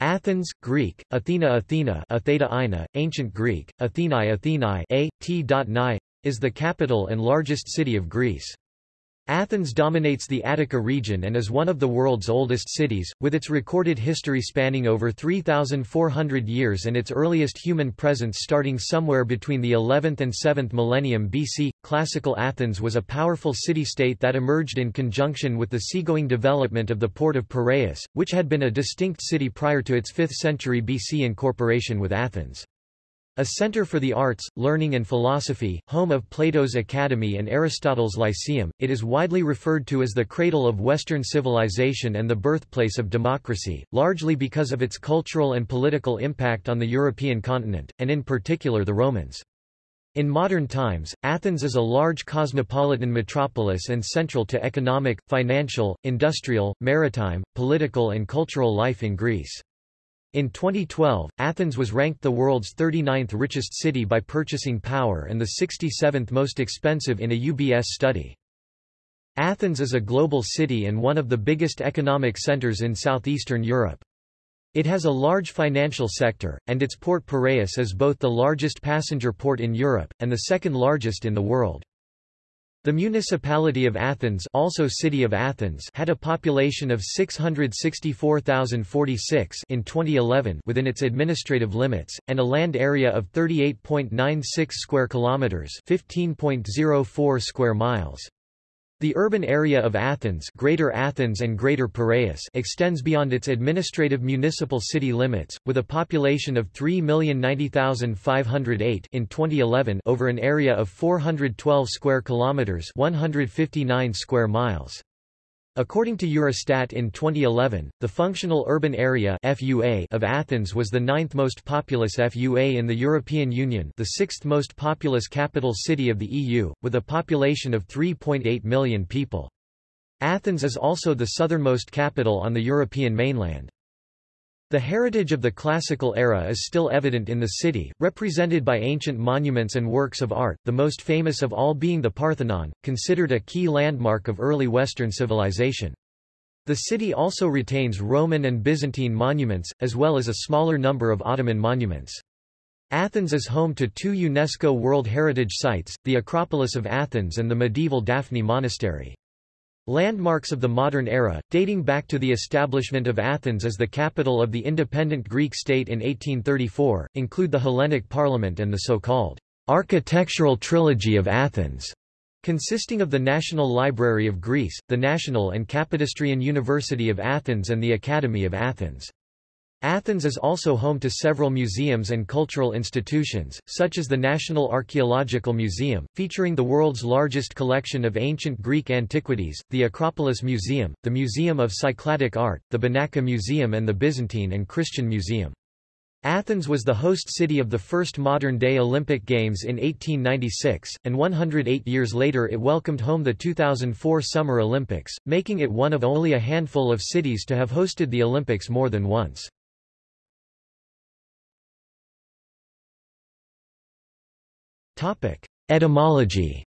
Athens, Greek, Athena Athena Atheta Ina, Ancient Greek, Athenae Athenae a, t. is the capital and largest city of Greece. Athens dominates the Attica region and is one of the world's oldest cities, with its recorded history spanning over 3,400 years and its earliest human presence starting somewhere between the 11th and 7th millennium BC. Classical Athens was a powerful city-state that emerged in conjunction with the seagoing development of the port of Piraeus, which had been a distinct city prior to its 5th century BC incorporation with Athens. A center for the arts, learning and philosophy, home of Plato's Academy and Aristotle's Lyceum, it is widely referred to as the cradle of Western civilization and the birthplace of democracy, largely because of its cultural and political impact on the European continent, and in particular the Romans. In modern times, Athens is a large cosmopolitan metropolis and central to economic, financial, industrial, maritime, political and cultural life in Greece. In 2012, Athens was ranked the world's 39th richest city by purchasing power and the 67th most expensive in a UBS study. Athens is a global city and one of the biggest economic centers in southeastern Europe. It has a large financial sector, and its port Piraeus is both the largest passenger port in Europe, and the second largest in the world. The municipality of Athens, also City of Athens had a population of 664,046 in 2011 within its administrative limits, and a land area of 38.96 square kilometers 15.04 square miles. The urban area of Athens, Greater Athens and Greater Piraeus extends beyond its administrative municipal city limits, with a population of 3,090,508 in 2011 over an area of 412 square kilometers 159 square miles. According to Eurostat in 2011, the functional urban area FUA of Athens was the ninth most populous FUA in the European Union the sixth most populous capital city of the EU, with a population of 3.8 million people. Athens is also the southernmost capital on the European mainland. The heritage of the classical era is still evident in the city, represented by ancient monuments and works of art, the most famous of all being the Parthenon, considered a key landmark of early Western civilization. The city also retains Roman and Byzantine monuments, as well as a smaller number of Ottoman monuments. Athens is home to two UNESCO World Heritage Sites, the Acropolis of Athens and the medieval Daphni Monastery. Landmarks of the modern era, dating back to the establishment of Athens as the capital of the independent Greek state in 1834, include the Hellenic Parliament and the so-called architectural trilogy of Athens, consisting of the National Library of Greece, the National and Kapodistrian University of Athens and the Academy of Athens. Athens is also home to several museums and cultural institutions, such as the National Archaeological Museum, featuring the world's largest collection of ancient Greek antiquities, the Acropolis Museum, the Museum of Cycladic Art, the Benaki Museum and the Byzantine and Christian Museum. Athens was the host city of the first modern-day Olympic Games in 1896, and 108 years later it welcomed home the 2004 Summer Olympics, making it one of only a handful of cities to have hosted the Olympics more than once. Etymology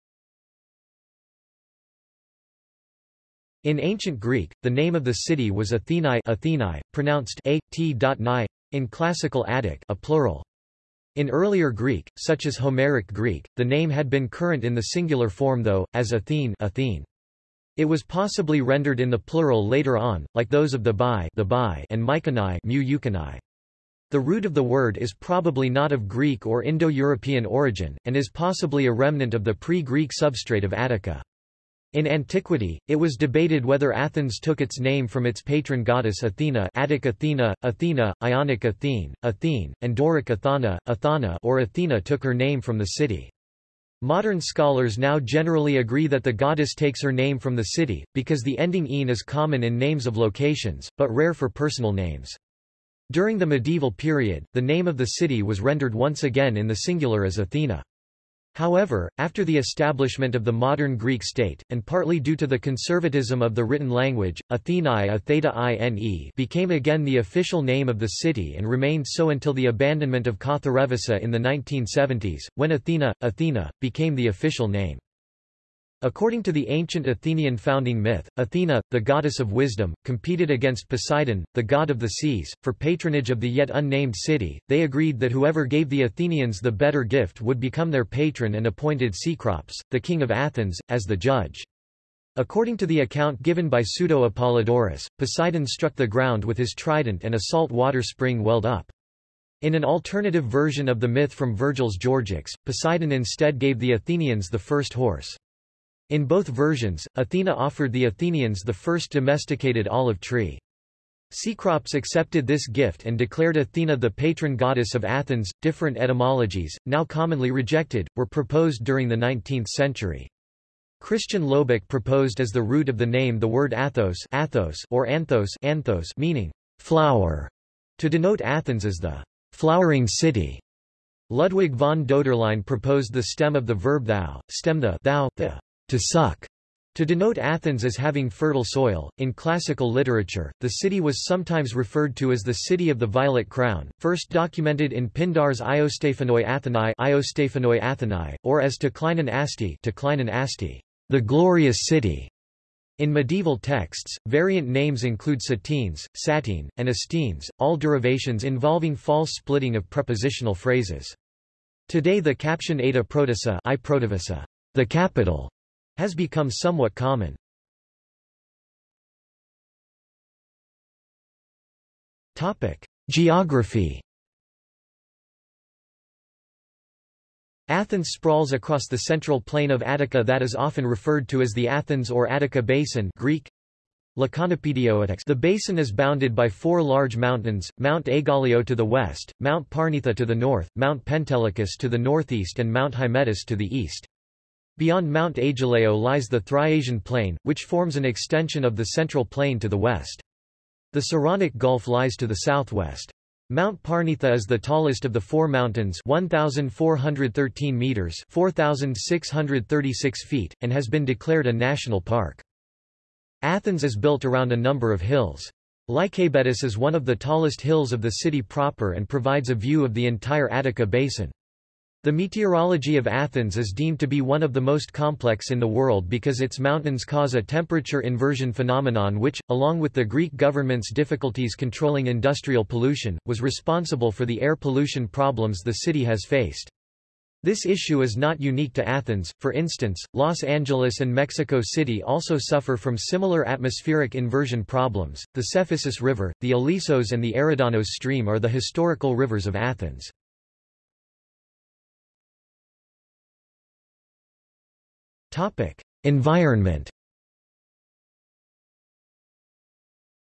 In ancient Greek, the name of the city was Athenae, Athenae pronounced a, t, ni, in Classical Attic a plural. In earlier Greek, such as Homeric Greek, the name had been current in the singular form though, as Athene, Athene. It was possibly rendered in the plural later on, like those of the Bai, the Bai and Mykonai, mu the root of the word is probably not of Greek or Indo-European origin, and is possibly a remnant of the pre-Greek substrate of Attica. In antiquity, it was debated whether Athens took its name from its patron goddess Athena Attic Athena, Athena, Ionic Athene, Athene, and Doric Athana, Athana or Athena took her name from the city. Modern scholars now generally agree that the goddess takes her name from the city, because the ending -ine is common in names of locations, but rare for personal names. During the medieval period, the name of the city was rendered once again in the singular as Athena. However, after the establishment of the modern Greek state, and partly due to the conservatism of the written language, Athenae Atheta -ine became again the official name of the city and remained so until the abandonment of Katharevousa in the 1970s, when Athena, Athena, became the official name. According to the ancient Athenian founding myth, Athena, the goddess of wisdom, competed against Poseidon, the god of the seas, for patronage of the yet unnamed city. They agreed that whoever gave the Athenians the better gift would become their patron and appointed Cecrops, the king of Athens, as the judge. According to the account given by Pseudo-Apollodorus, Poseidon struck the ground with his trident and a salt water spring welled up. In an alternative version of the myth from Virgil's Georgics, Poseidon instead gave the Athenians the first horse. In both versions, Athena offered the Athenians the first domesticated olive tree. Cecrops accepted this gift and declared Athena the patron goddess of Athens. Different etymologies, now commonly rejected, were proposed during the 19th century. Christian Lobeck proposed as the root of the name the word Athos, Athos or Anthos, Anthos meaning flower, to denote Athens as the flowering city. Ludwig von Doederlein proposed the stem of the verb thou, stem the thou, the to suck, to denote Athens as having fertile soil. In classical literature, the city was sometimes referred to as the city of the violet crown, first documented in Pindar's Iostephanoi Athenae, Iostephanoi Athenae or as Tekleinon Asti, Tekleinon Asti, the glorious city. In medieval texts, variant names include Satines, Satine, and Estines, all derivations involving false splitting of prepositional phrases. Today the caption Ada Protissa, I Protivissa, the capital, has become somewhat common. Topic: Geography. Athens sprawls across the central plain of Attica that is often referred to as the Athens or Attica Basin Greek, the basin is bounded by four large mountains, Mount Aigaleo to the west, Mount Parnitha to the north, Mount Pentelicus to the northeast and Mount Hymettus to the east. Beyond Mount Aigaleo lies the Thriasian Plain, which forms an extension of the Central Plain to the west. The Saronic Gulf lies to the southwest. Mount Parnitha is the tallest of the four mountains 1,413 meters 4,636 feet, and has been declared a national park. Athens is built around a number of hills. Lycabettus is one of the tallest hills of the city proper and provides a view of the entire Attica basin. The meteorology of Athens is deemed to be one of the most complex in the world because its mountains cause a temperature inversion phenomenon which, along with the Greek government's difficulties controlling industrial pollution, was responsible for the air pollution problems the city has faced. This issue is not unique to Athens, for instance, Los Angeles and Mexico City also suffer from similar atmospheric inversion problems. The Cephisus River, the Alisos and the Eridanos stream are the historical rivers of Athens. Environment.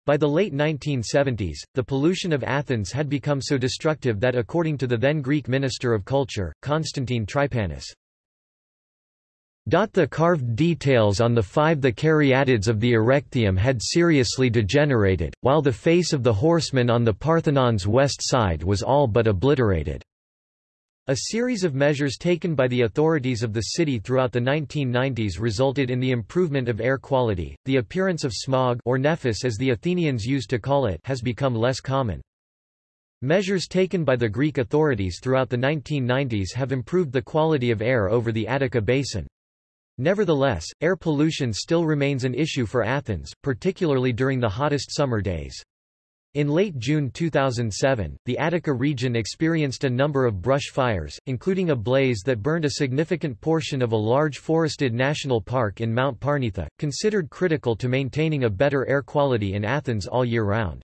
By the late 1970s, the pollution of Athens had become so destructive that according to the then Greek Minister of Culture, Constantine Trypanis, the carved details on the five the caryatids of the Erechtheium had seriously degenerated, while the face of the horseman on the Parthenon's west side was all but obliterated. A series of measures taken by the authorities of the city throughout the 1990s resulted in the improvement of air quality. The appearance of smog or nephis as the Athenians used to call it has become less common. Measures taken by the Greek authorities throughout the 1990s have improved the quality of air over the Attica basin. Nevertheless, air pollution still remains an issue for Athens, particularly during the hottest summer days. In late June 2007, the Attica region experienced a number of brush fires, including a blaze that burned a significant portion of a large forested national park in Mount Parnitha, considered critical to maintaining a better air quality in Athens all year round.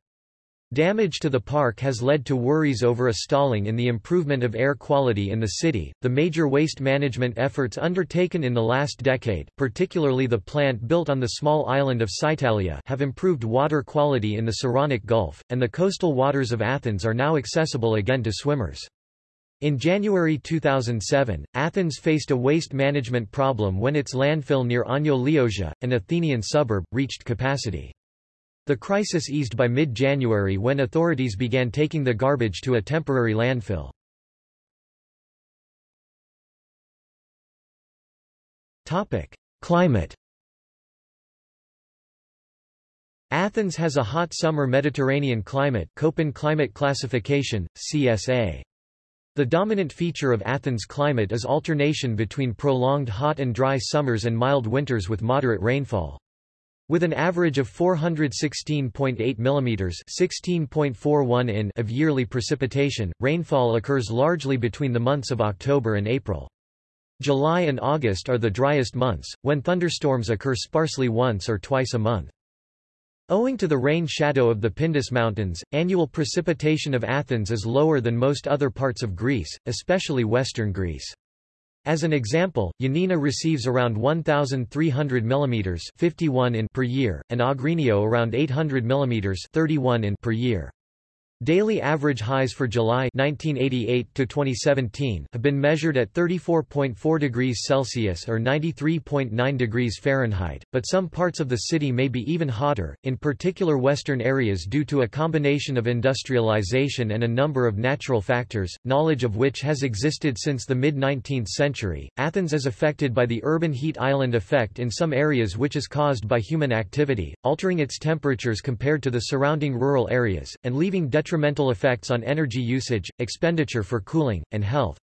Damage to the park has led to worries over a stalling in the improvement of air quality in the city. The major waste management efforts undertaken in the last decade, particularly the plant built on the small island of Psytalia, have improved water quality in the Saronic Gulf, and the coastal waters of Athens are now accessible again to swimmers. In January 2007, Athens faced a waste management problem when its landfill near Ano Liosia, an Athenian suburb, reached capacity. The crisis eased by mid-January when authorities began taking the garbage to a temporary landfill. Climate Athens has a hot summer Mediterranean climate Köppen climate classification, CSA. The dominant feature of Athens' climate is alternation between prolonged hot and dry summers and mild winters with moderate rainfall. With an average of 416.8 mm (16.41 in) of yearly precipitation, rainfall occurs largely between the months of October and April. July and August are the driest months, when thunderstorms occur sparsely once or twice a month. Owing to the rain shadow of the Pindus Mountains, annual precipitation of Athens is lower than most other parts of Greece, especially western Greece. As an example, Ioannina receives around 1,300 mm 51 in per year, and Agrinio around 800 mm 31 in per year. Daily average highs for July 1988 to 2017 have been measured at 34.4 degrees Celsius or 93.9 degrees Fahrenheit, but some parts of the city may be even hotter, in particular western areas due to a combination of industrialization and a number of natural factors, knowledge of which has existed since the mid-19th century. Athens is affected by the urban heat island effect in some areas which is caused by human activity, altering its temperatures compared to the surrounding rural areas, and leaving detrimental detrimental effects on energy usage, expenditure for cooling, and health.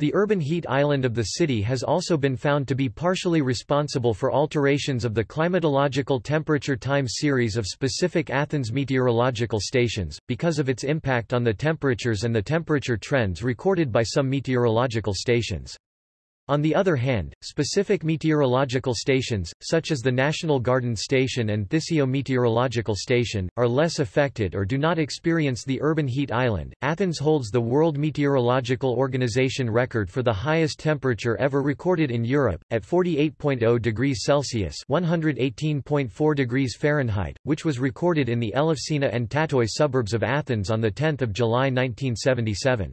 The urban heat island of the city has also been found to be partially responsible for alterations of the climatological temperature time series of specific Athens meteorological stations, because of its impact on the temperatures and the temperature trends recorded by some meteorological stations. On the other hand, specific meteorological stations, such as the National Garden Station and Thissio Meteorological Station, are less affected or do not experience the urban heat island. Athens holds the World Meteorological Organization record for the highest temperature ever recorded in Europe, at 48.0 degrees Celsius (118.4 degrees Fahrenheit), which was recorded in the Elefsina and Tatoi suburbs of Athens on 10 July 1977.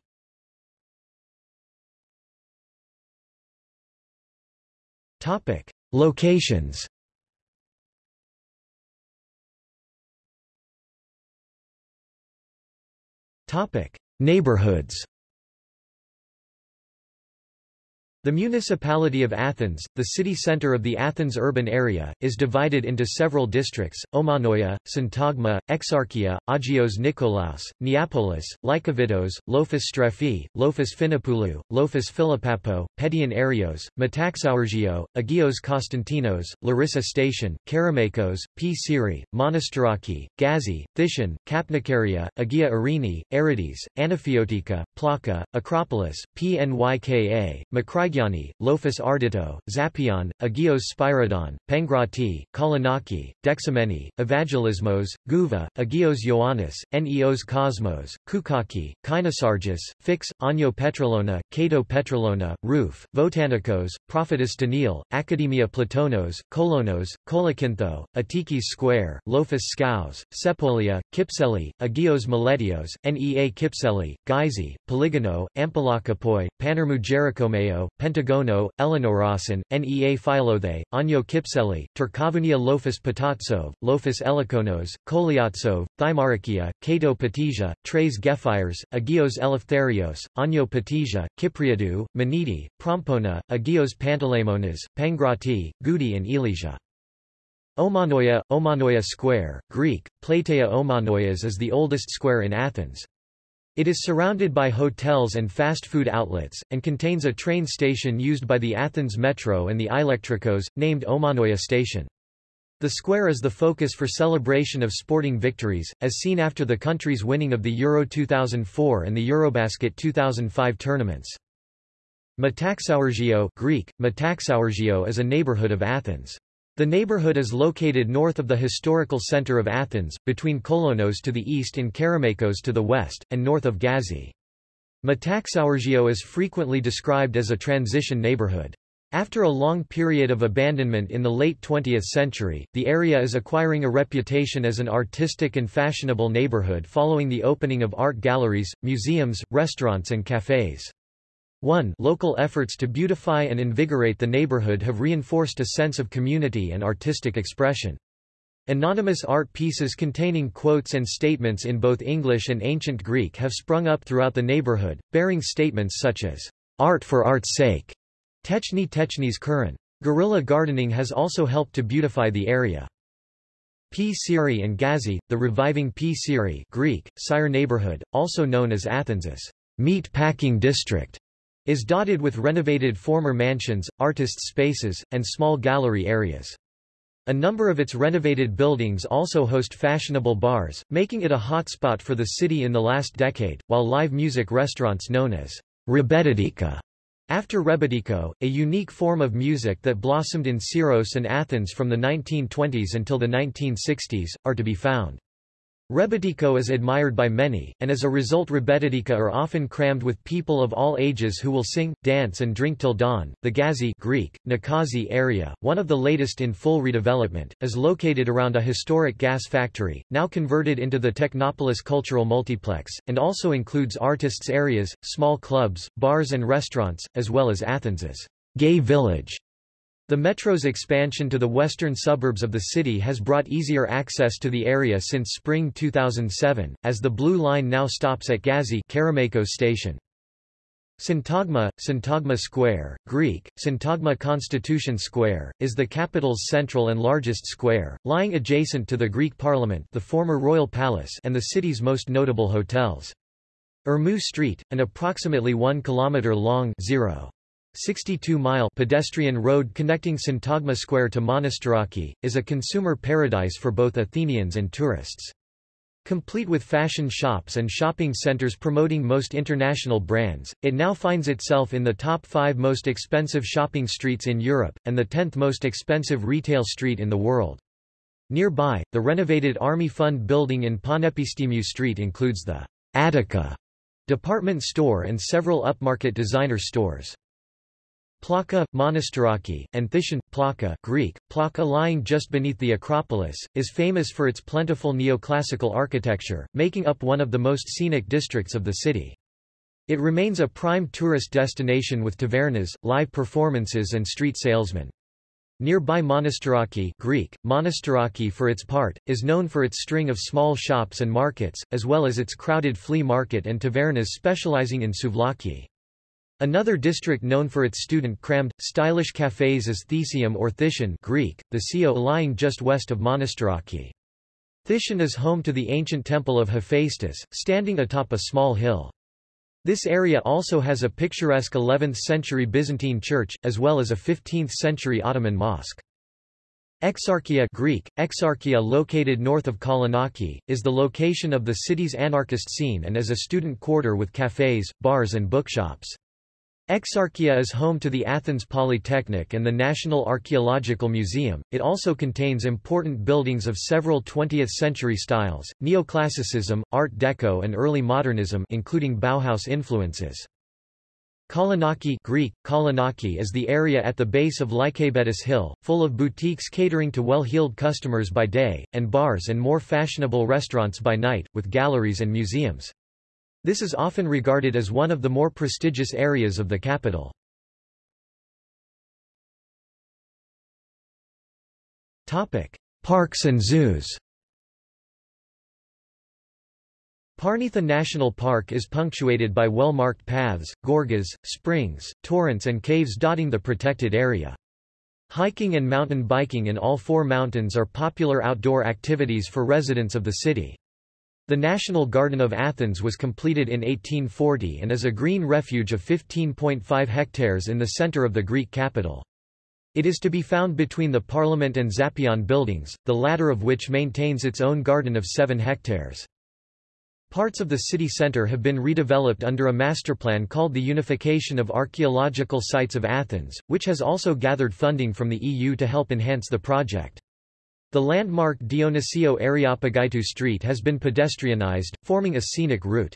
Topic: Locations. Topic: Neighborhoods. The municipality of Athens, the city center of the Athens urban area, is divided into several districts, Omonoia, Syntagma, Exarchia, Agios Nikolaos, Neapolis, Lykovidos, Lofos Strefi, Lofos Phinopoulou, Lofos Philippapo, Pedion Arios, Metaxourgio, Agios Konstantinos, Larissa Station, Kerameikos, Psyrri, Monastiraki, Gazi, Thission, Kapnikaria, Agia Irini, Aerides, Anaphiotika, Plaka, Acropolis, Pnyka, Makrai Agiani, Lofos Ardito, Zappeion, Agios Spyridon, Pangrati, Kolonaki, Dexameni, Evangelismos, Gouva, Agios Ioannis, Neos Kosmos, Koukaki, Kynosargis, Fix, Ano Petrolona, Kato Petrolona, Rouf, Votanikos, Prophetess Daniel, Academia Platonos, Kolonos, Kolokynthou, Attikis Square, Lofos Skous, Sepolia, Kypseli, Agios Meletios, Nea Kypseli, Gyzi, Polygono, Ampelokipoi, Panormou Pentagono, Elenorasin, Nea Philothe, Ano Kypseli, Tourkovounia Lofos Patatsou, Lofos Elikonos, Koliatsou, Thymarakia, Kato Patisia, Treis Gefyres, Agios Eleftherios, Ano Patisia, Kypriadou, Menidi, Prompona, Agios Panteleimonas, Pangrati, Goudi and Elesia. Omonoia, Omonoia Square, Greek, Plateia Omonoias is the oldest square in Athens. It is surrounded by hotels and fast food outlets, and contains a train station used by the Athens Metro and the Electricos, named Omonoia Station. The square is the focus for celebration of sporting victories, as seen after the country's winning of the Euro 2004 and the Eurobasket 2005 tournaments. Metaxourgio Greek, Metaxourgio is a neighborhood of Athens. The neighborhood is located north of the historical center of Athens, between Kolonos to the east and Kerameikos to the west, and north of Gazi. Metaxourgio is frequently described as a transition neighborhood. After a long period of abandonment in the late 20th century, the area is acquiring a reputation as an artistic and fashionable neighborhood following the opening of art galleries, museums, restaurants and cafes. 1 Local efforts to beautify and invigorate the neighborhood have reinforced a sense of community and artistic expression. Anonymous art pieces containing quotes and statements in both English and Ancient Greek have sprung up throughout the neighborhood, bearing statements such as, "'Art for art's sake' Techni Techni's current. Guerrilla gardening has also helped to beautify the area. Psyrri and Gazi, the reviving Psyrri Greek, Sire neighborhood, also known as Athens's meat packing district is dotted with renovated former mansions, artists' spaces, and small gallery areas. A number of its renovated buildings also host fashionable bars, making it a hotspot for the city in the last decade, while live music restaurants known as Rebetiko, after rebetiko, a unique form of music that blossomed in Syros and Athens from the 1920s until the 1960s, are to be found. Rebetiko is admired by many, and as a result rebetiko are often crammed with people of all ages who will sing, dance and drink till dawn. The Gazi Greek, Nikazi area, one of the latest in full redevelopment, is located around a historic gas factory, now converted into the Technopolis Cultural Multiplex, and also includes artists' areas, small clubs, bars and restaurants, as well as Athens's gay village. The metro's expansion to the western suburbs of the city has brought easier access to the area since spring 2007, as the Blue Line now stops at Gazi station. Syntagma, Syntagma Square, Greek, Syntagma Constitution Square, is the capital's central and largest square, lying adjacent to the Greek Parliament the former Royal Palace and the city's most notable hotels. Ermou Street, an approximately 1 km long 0. 62-mile pedestrian road connecting Syntagma Square to Monastiraki, is a consumer paradise for both Athenians and tourists. Complete with fashion shops and shopping centers promoting most international brands, it now finds itself in the top five most expensive shopping streets in Europe, and the 10th most expensive retail street in the world. Nearby, the renovated Army Fund building in Panepistimiou Street includes the Attica department store and several upmarket designer stores. Plaka, Monastiraki, and Thission, Plaka Greek, Plaka lying just beneath the Acropolis, is famous for its plentiful neoclassical architecture, making up one of the most scenic districts of the city. It remains a prime tourist destination with tavernas, live performances and street salesmen. Nearby Monastiraki Greek, Monastiraki for its part, is known for its string of small shops and markets, as well as its crowded flea market and tavernas specializing in souvlaki. Another district known for its student-crammed, stylish cafes is Thesium or Thission Greek, the Sio lying just west of Monastiraki. Thission is home to the ancient temple of Hephaestus, standing atop a small hill. This area also has a picturesque 11th-century Byzantine church, as well as a 15th-century Ottoman mosque. Exarchia Greek, Exarchia located north of Kolonaki, is the location of the city's anarchist scene and is a student quarter with cafes, bars and bookshops. Exarchia is home to the Athens Polytechnic and the National Archaeological Museum. It also contains important buildings of several 20th-century styles, neoclassicism, Art Deco and early modernism including Bauhaus influences. Kolonaki Greek, Kolonaki is the area at the base of Lycabettus Hill, full of boutiques catering to well-heeled customers by day, and bars and more fashionable restaurants by night, with galleries and museums. This is often regarded as one of the more prestigious areas of the capital. Parks and zoos Parnitha National Park is punctuated by well-marked paths, gorges, springs, torrents and caves dotting the protected area. Hiking and mountain biking in all four mountains are popular outdoor activities for residents of the city. The National Garden of Athens was completed in 1840 and is a green refuge of 15.5 hectares in the center of the Greek capital. It is to be found between the Parliament and Zappeion buildings, the latter of which maintains its own garden of 7 hectares. Parts of the city centre have been redeveloped under a masterplan called the Unification of Archaeological Sites of Athens, which has also gathered funding from the EU to help enhance the project. The landmark Dionysio Areopagaitou Street has been pedestrianized, forming a scenic route.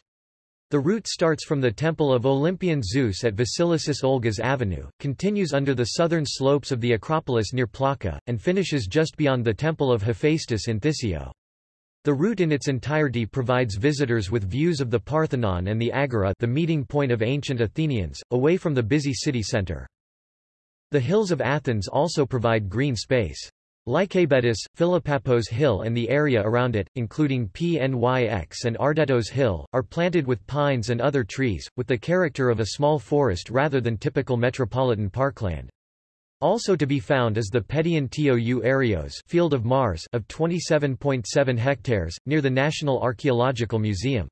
The route starts from the Temple of Olympian Zeus at Vasilissis Olgas Avenue, continues under the southern slopes of the Acropolis near Plaka, and finishes just beyond the Temple of Hephaestus in Thissio. The route in its entirety provides visitors with views of the Parthenon and the Agora the meeting point of ancient Athenians, away from the busy city center. The hills of Athens also provide green space. Lycabettus, Philopappos Hill and the area around it, including PNYX and Ardetos Hill, are planted with pines and other trees, with the character of a small forest rather than typical metropolitan parkland. Also to be found is the Pedion Tou Areos Field of Mars of 27.7 hectares, near the National Archaeological Museum.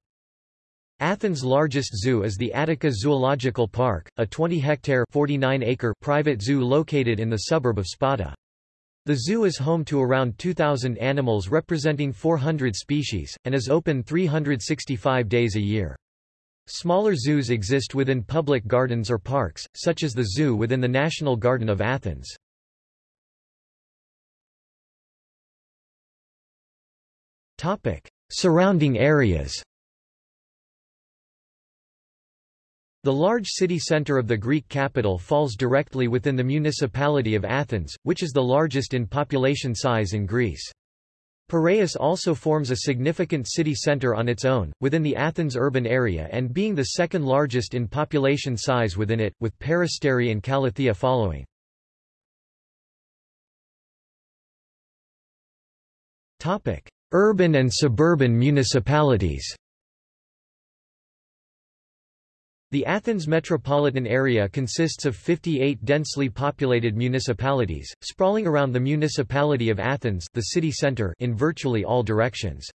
Athens' largest zoo is the Attica Zoological Park, a 20-hectare private zoo located in the suburb of Spata. The zoo is home to around 2,000 animals representing 400 species, and is open 365 days a year. Smaller zoos exist within public gardens or parks, such as the zoo within the National Garden of Athens. Surrounding areas The large city centre of the Greek capital falls directly within the municipality of Athens, which is the largest in population size in Greece. Piraeus also forms a significant city centre on its own, within the Athens urban area and being the second largest in population size within it, with Peristeri and Kallithea following. Urban and suburban municipalities The Athens metropolitan area consists of 58 densely populated municipalities, sprawling around the municipality of Athens the city center in virtually all directions.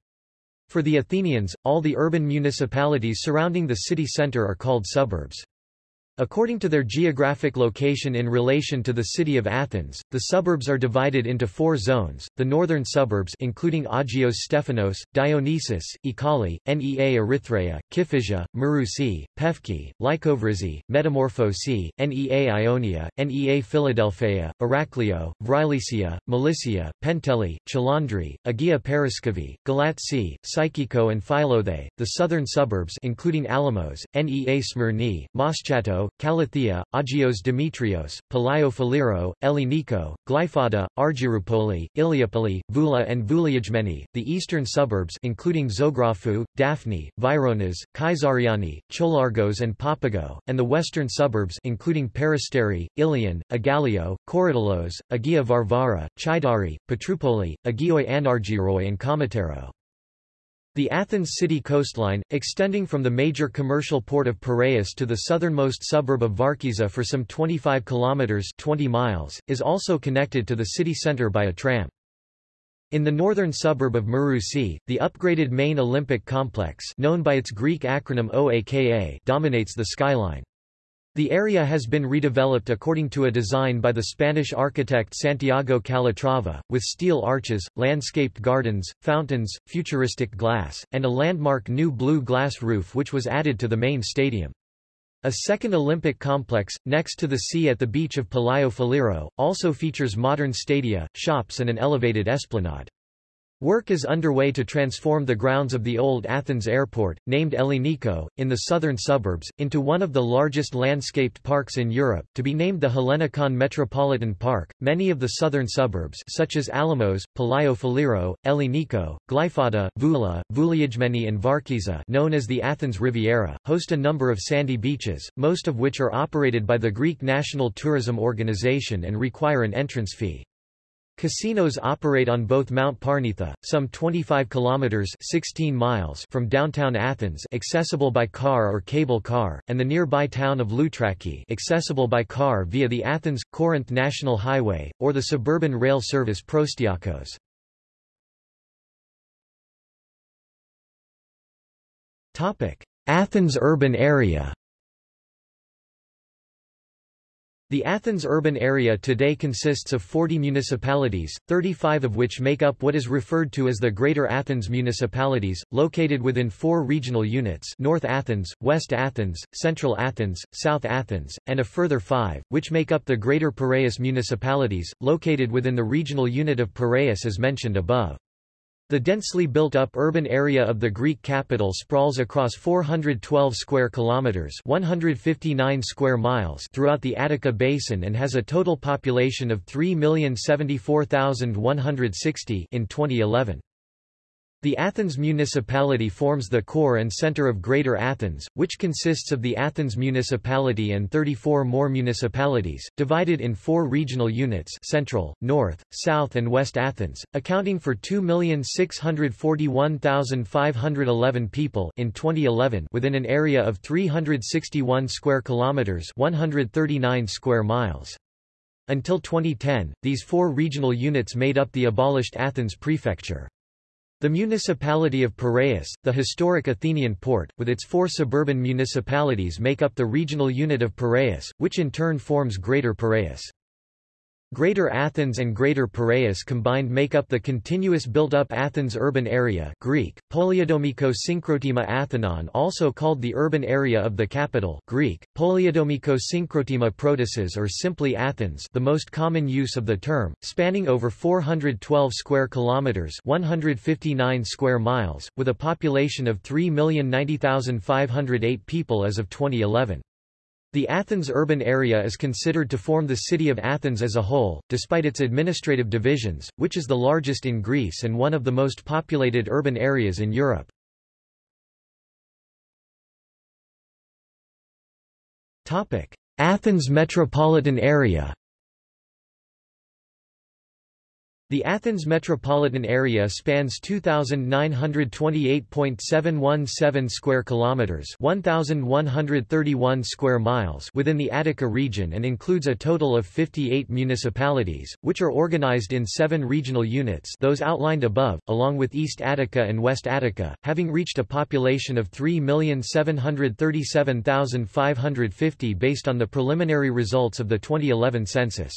For the Athenians, all the urban municipalities surrounding the city center are called suburbs. According to their geographic location in relation to the city of Athens, the suburbs are divided into four zones, the northern suburbs including Agios Stephanos, Dionysus, Ekali, Nea Erythraea, Kifisia, Marousi, Pefki, Lykovrysi, Metamorphosi, Nea Ionia, Nea Philadelphia, Heraclio, Vrilissia, Melissa, Penteli, Chalandri, Agia Paraskevi, Galatsi, Psychiko and Philothe, the southern suburbs including Alimos, Nea Smyrni, Moschato, Kallithea, Agios Demetrios, Palaio Faliro, Elliniko, Glyfada, Argyroupoli, Iliopoli, Voula and Vouliagmeni, the eastern suburbs including Zografou, Daphne, Vironas, Kaisariani, Cholargos and Papago, and the western suburbs including Peristeri, Ilion, Aigaleo, Korydallos, Agia Varvara, Chaidari, Petroupoli, Agioi Anargyroi and Kamatero. The Athens city coastline, extending from the major commercial port of Piraeus to the southernmost suburb of Varkiza for some 25 kilometers 20 miles, is also connected to the city center by a tram. In the northern suburb of Marousi, the upgraded main Olympic complex known by its Greek acronym OAKA dominates the skyline. The area has been redeveloped according to a design by the Spanish architect Santiago Calatrava, with steel arches, landscaped gardens, fountains, futuristic glass, and a landmark new blue glass roof which was added to the main stadium. A second Olympic complex, next to the sea at the beach of Palaio Faliro, also features modern stadia, shops and an elevated esplanade. Work is underway to transform the grounds of the old Athens airport, named Elliniko, in the southern suburbs, into one of the largest landscaped parks in Europe, to be named the Hellenikon Metropolitan Park. Many of the southern suburbs, such as Alimos, Palaio Faliro, Elliniko, Glyfada, Voula, Vouliagmeni, and Varkiza, known as the Athens Riviera, host a number of sandy beaches, most of which are operated by the Greek National Tourism Organization and require an entrance fee. Casinos operate on both Mount Parnitha, some 25 kilometers (16 miles) from downtown Athens, accessible by car or cable car, and the nearby town of Loutraki, accessible by car via the Athens-Corinth National Highway or the suburban rail service Proastiakos. Topic: Athens urban area. The Athens urban area today consists of 40 municipalities, 35 of which make up what is referred to as the Greater Athens municipalities, located within four regional units North Athens, West Athens, Central Athens, South Athens, and a further five, which make up the Greater Piraeus municipalities, located within the regional unit of Piraeus as mentioned above. The densely built-up urban area of the Greek capital sprawls across 412 square kilometers, 159 square miles throughout the Attica basin and has a total population of 3,074,160 in 2011. The Athens municipality forms the core and center of Greater Athens, which consists of the Athens municipality and 34 more municipalities, divided in four regional units Central, North, South and West Athens, accounting for 2,641,511 people in 2011 within an area of 361 square kilometers 139 square miles. Until 2010, these four regional units made up the abolished Athens prefecture. The municipality of Piraeus, the historic Athenian port, with its four suburban municipalities make up the regional unit of Piraeus, which in turn forms Greater Piraeus. Greater Athens and Greater Piraeus combined make up the continuous built-up Athens urban area Greek, Polyiadomiko Synkrotima Athenon also called the urban area of the capital Greek, Polyiadomiko Synkrotima Protasis or simply Athens the most common use of the term, spanning over 412 square kilometers 159 square miles, with a population of 3,090,508 people as of 2011. The Athens urban area is considered to form the city of Athens as a whole, despite its administrative divisions, which is the largest in Greece and one of the most populated urban areas in Europe. Athens metropolitan area The Athens metropolitan area spans 2928.717 square kilometers, 1131 square miles within the Attica region and includes a total of 58 municipalities, which are organized in 7 regional units, those outlined above, along with East Attica and West Attica, having reached a population of 3,737,550 based on the preliminary results of the 2011 census.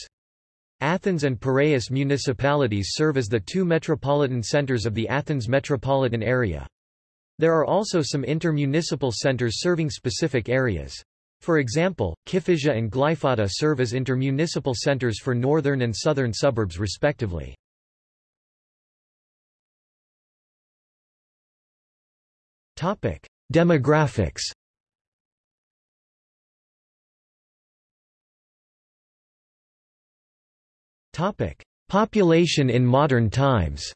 Athens and Piraeus municipalities serve as the two metropolitan centers of the Athens metropolitan area. There are also some intermunicipal centers serving specific areas. For example, Kifisia and Glyfada serve as intermunicipal centers for northern and southern suburbs respectively. Demographics Topic: Population in modern times.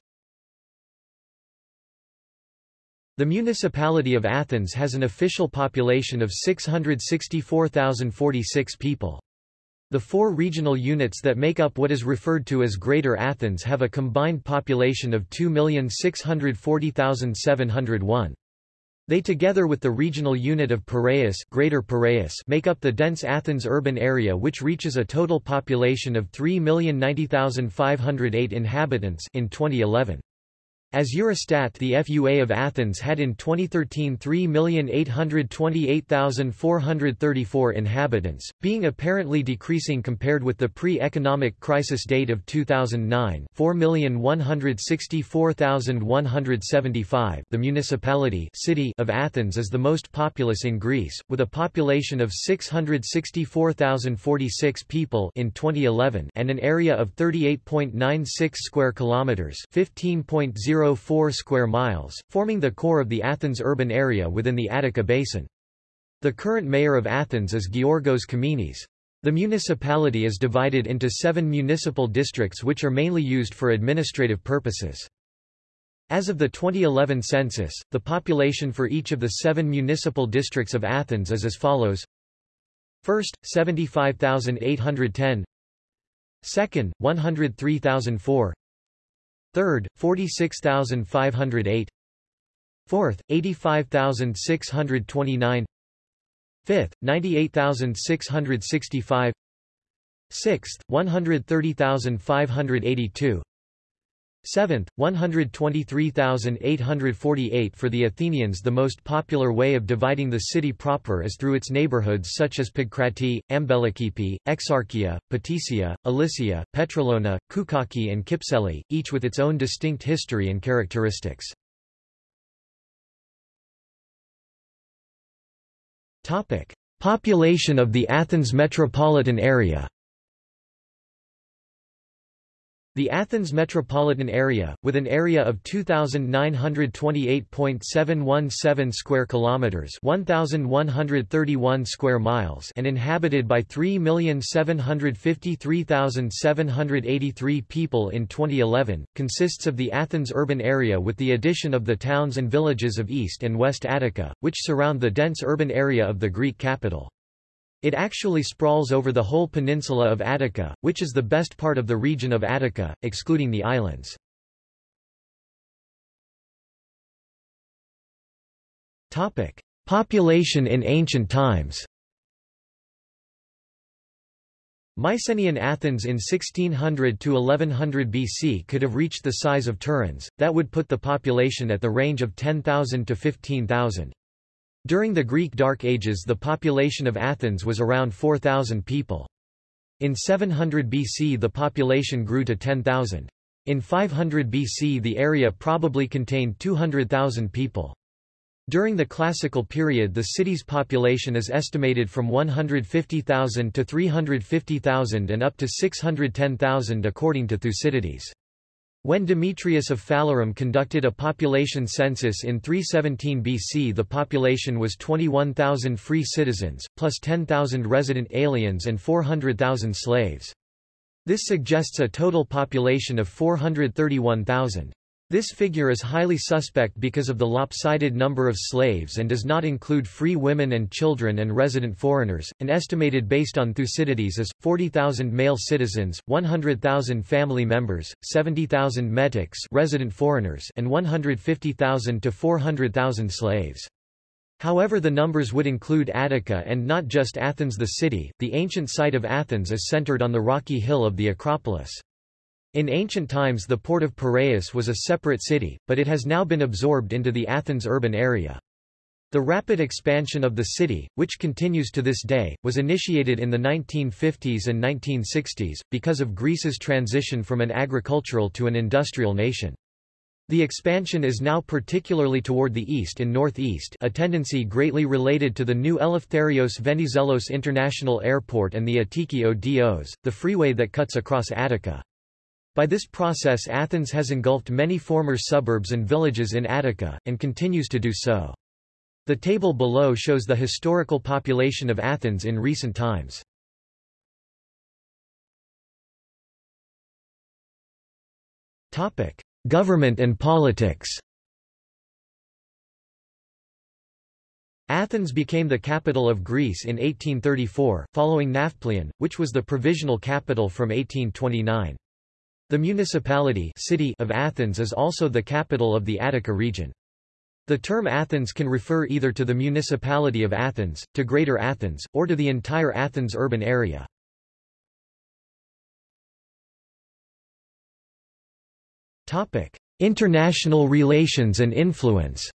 The municipality of Athens has an official population of 664,046 people. The four regional units that make up what is referred to as Greater Athens have a combined population of 2,640,701. They together with the regional unit of Piraeus, Greater Piraeus make up the dense Athens urban area which reaches a total population of 3,090,508 inhabitants in 2011. As Eurostat the FUA of Athens had in 2013 3,828,434 inhabitants, being apparently decreasing compared with the pre-economic crisis date of 2009 4,164,175 The municipality city of Athens is the most populous in Greece, with a population of 664,046 people in 2011 and an area of 38.96 square kilometers 15.0 0.04 square miles, forming the core of the Athens urban area within the Attica basin. The current mayor of Athens is Giorgos Kaminis. The municipality is divided into seven municipal districts which are mainly used for administrative purposes. As of the 2011 census, the population for each of the seven municipal districts of Athens is as follows. First, 75,810 Second, 103,004 Third, 46,508 Fourth, 85,629 Fifth, 98,665 Sixth, 130,582 Seventh, 123,848 For the Athenians the most popular way of dividing the city proper is through its neighborhoods such as Pagkrati, Ampelokipoi, Exarchia, Patisia, Elysia, Petrolona, Koukaki and Kypseli, each with its own distinct history and characteristics. Population of the Athens metropolitan area the Athens metropolitan area, with an area of 2928.717 square kilometers, 1131 square miles, and inhabited by 3,753,783 people in 2011, consists of the Athens urban area with the addition of the towns and villages of East and West Attica, which surround the dense urban area of the Greek capital. It actually sprawls over the whole peninsula of Attica, which is the best part of the region of Attica, excluding the islands. Topic: Population in ancient times Mycenaean Athens in 1600 to 1100 BC could have reached the size of Tiryns, that would put the population at the range of 10,000 to 15,000. During the Greek Dark Ages the population of Athens was around 4,000 people. In 700 BC the population grew to 10,000. In 500 BC the area probably contained 200,000 people. During the classical period the city's population is estimated from 150,000 to 350,000 and up to 610,000 according to Thucydides. When Demetrius of Phalerum conducted a population census in 317 BC the population was 21,000 free citizens, plus 10,000 resident aliens and 400,000 slaves. This suggests a total population of 431,000. This figure is highly suspect because of the lopsided number of slaves and does not include free women and children and resident foreigners, and estimated based on Thucydides as, 40,000 male citizens, 100,000 family members, 70,000 metics resident foreigners and 150,000 to 400,000 slaves. However the numbers would include Attica and not just Athens the city, the ancient site of Athens is centered on the rocky hill of the Acropolis. In ancient times the port of Piraeus was a separate city, but it has now been absorbed into the Athens urban area. The rapid expansion of the city, which continues to this day, was initiated in the 1950s and 1960s, because of Greece's transition from an agricultural to an industrial nation. The expansion is now particularly toward the east and northeast a tendency greatly related to the new Eleftherios Venizelos International Airport and the Attiki Odos, the freeway that cuts across Attica. By this process Athens has engulfed many former suburbs and villages in Attica, and continues to do so. The table below shows the historical population of Athens in recent times. Government and politics Athens became the capital of Greece in 1834, following Nafplion, which was the provisional capital from 1829. The municipality city of Athens is also the capital of the Attica region. The term Athens can refer either to the municipality of Athens, to Greater Athens, or to the entire Athens urban area. International relations and influence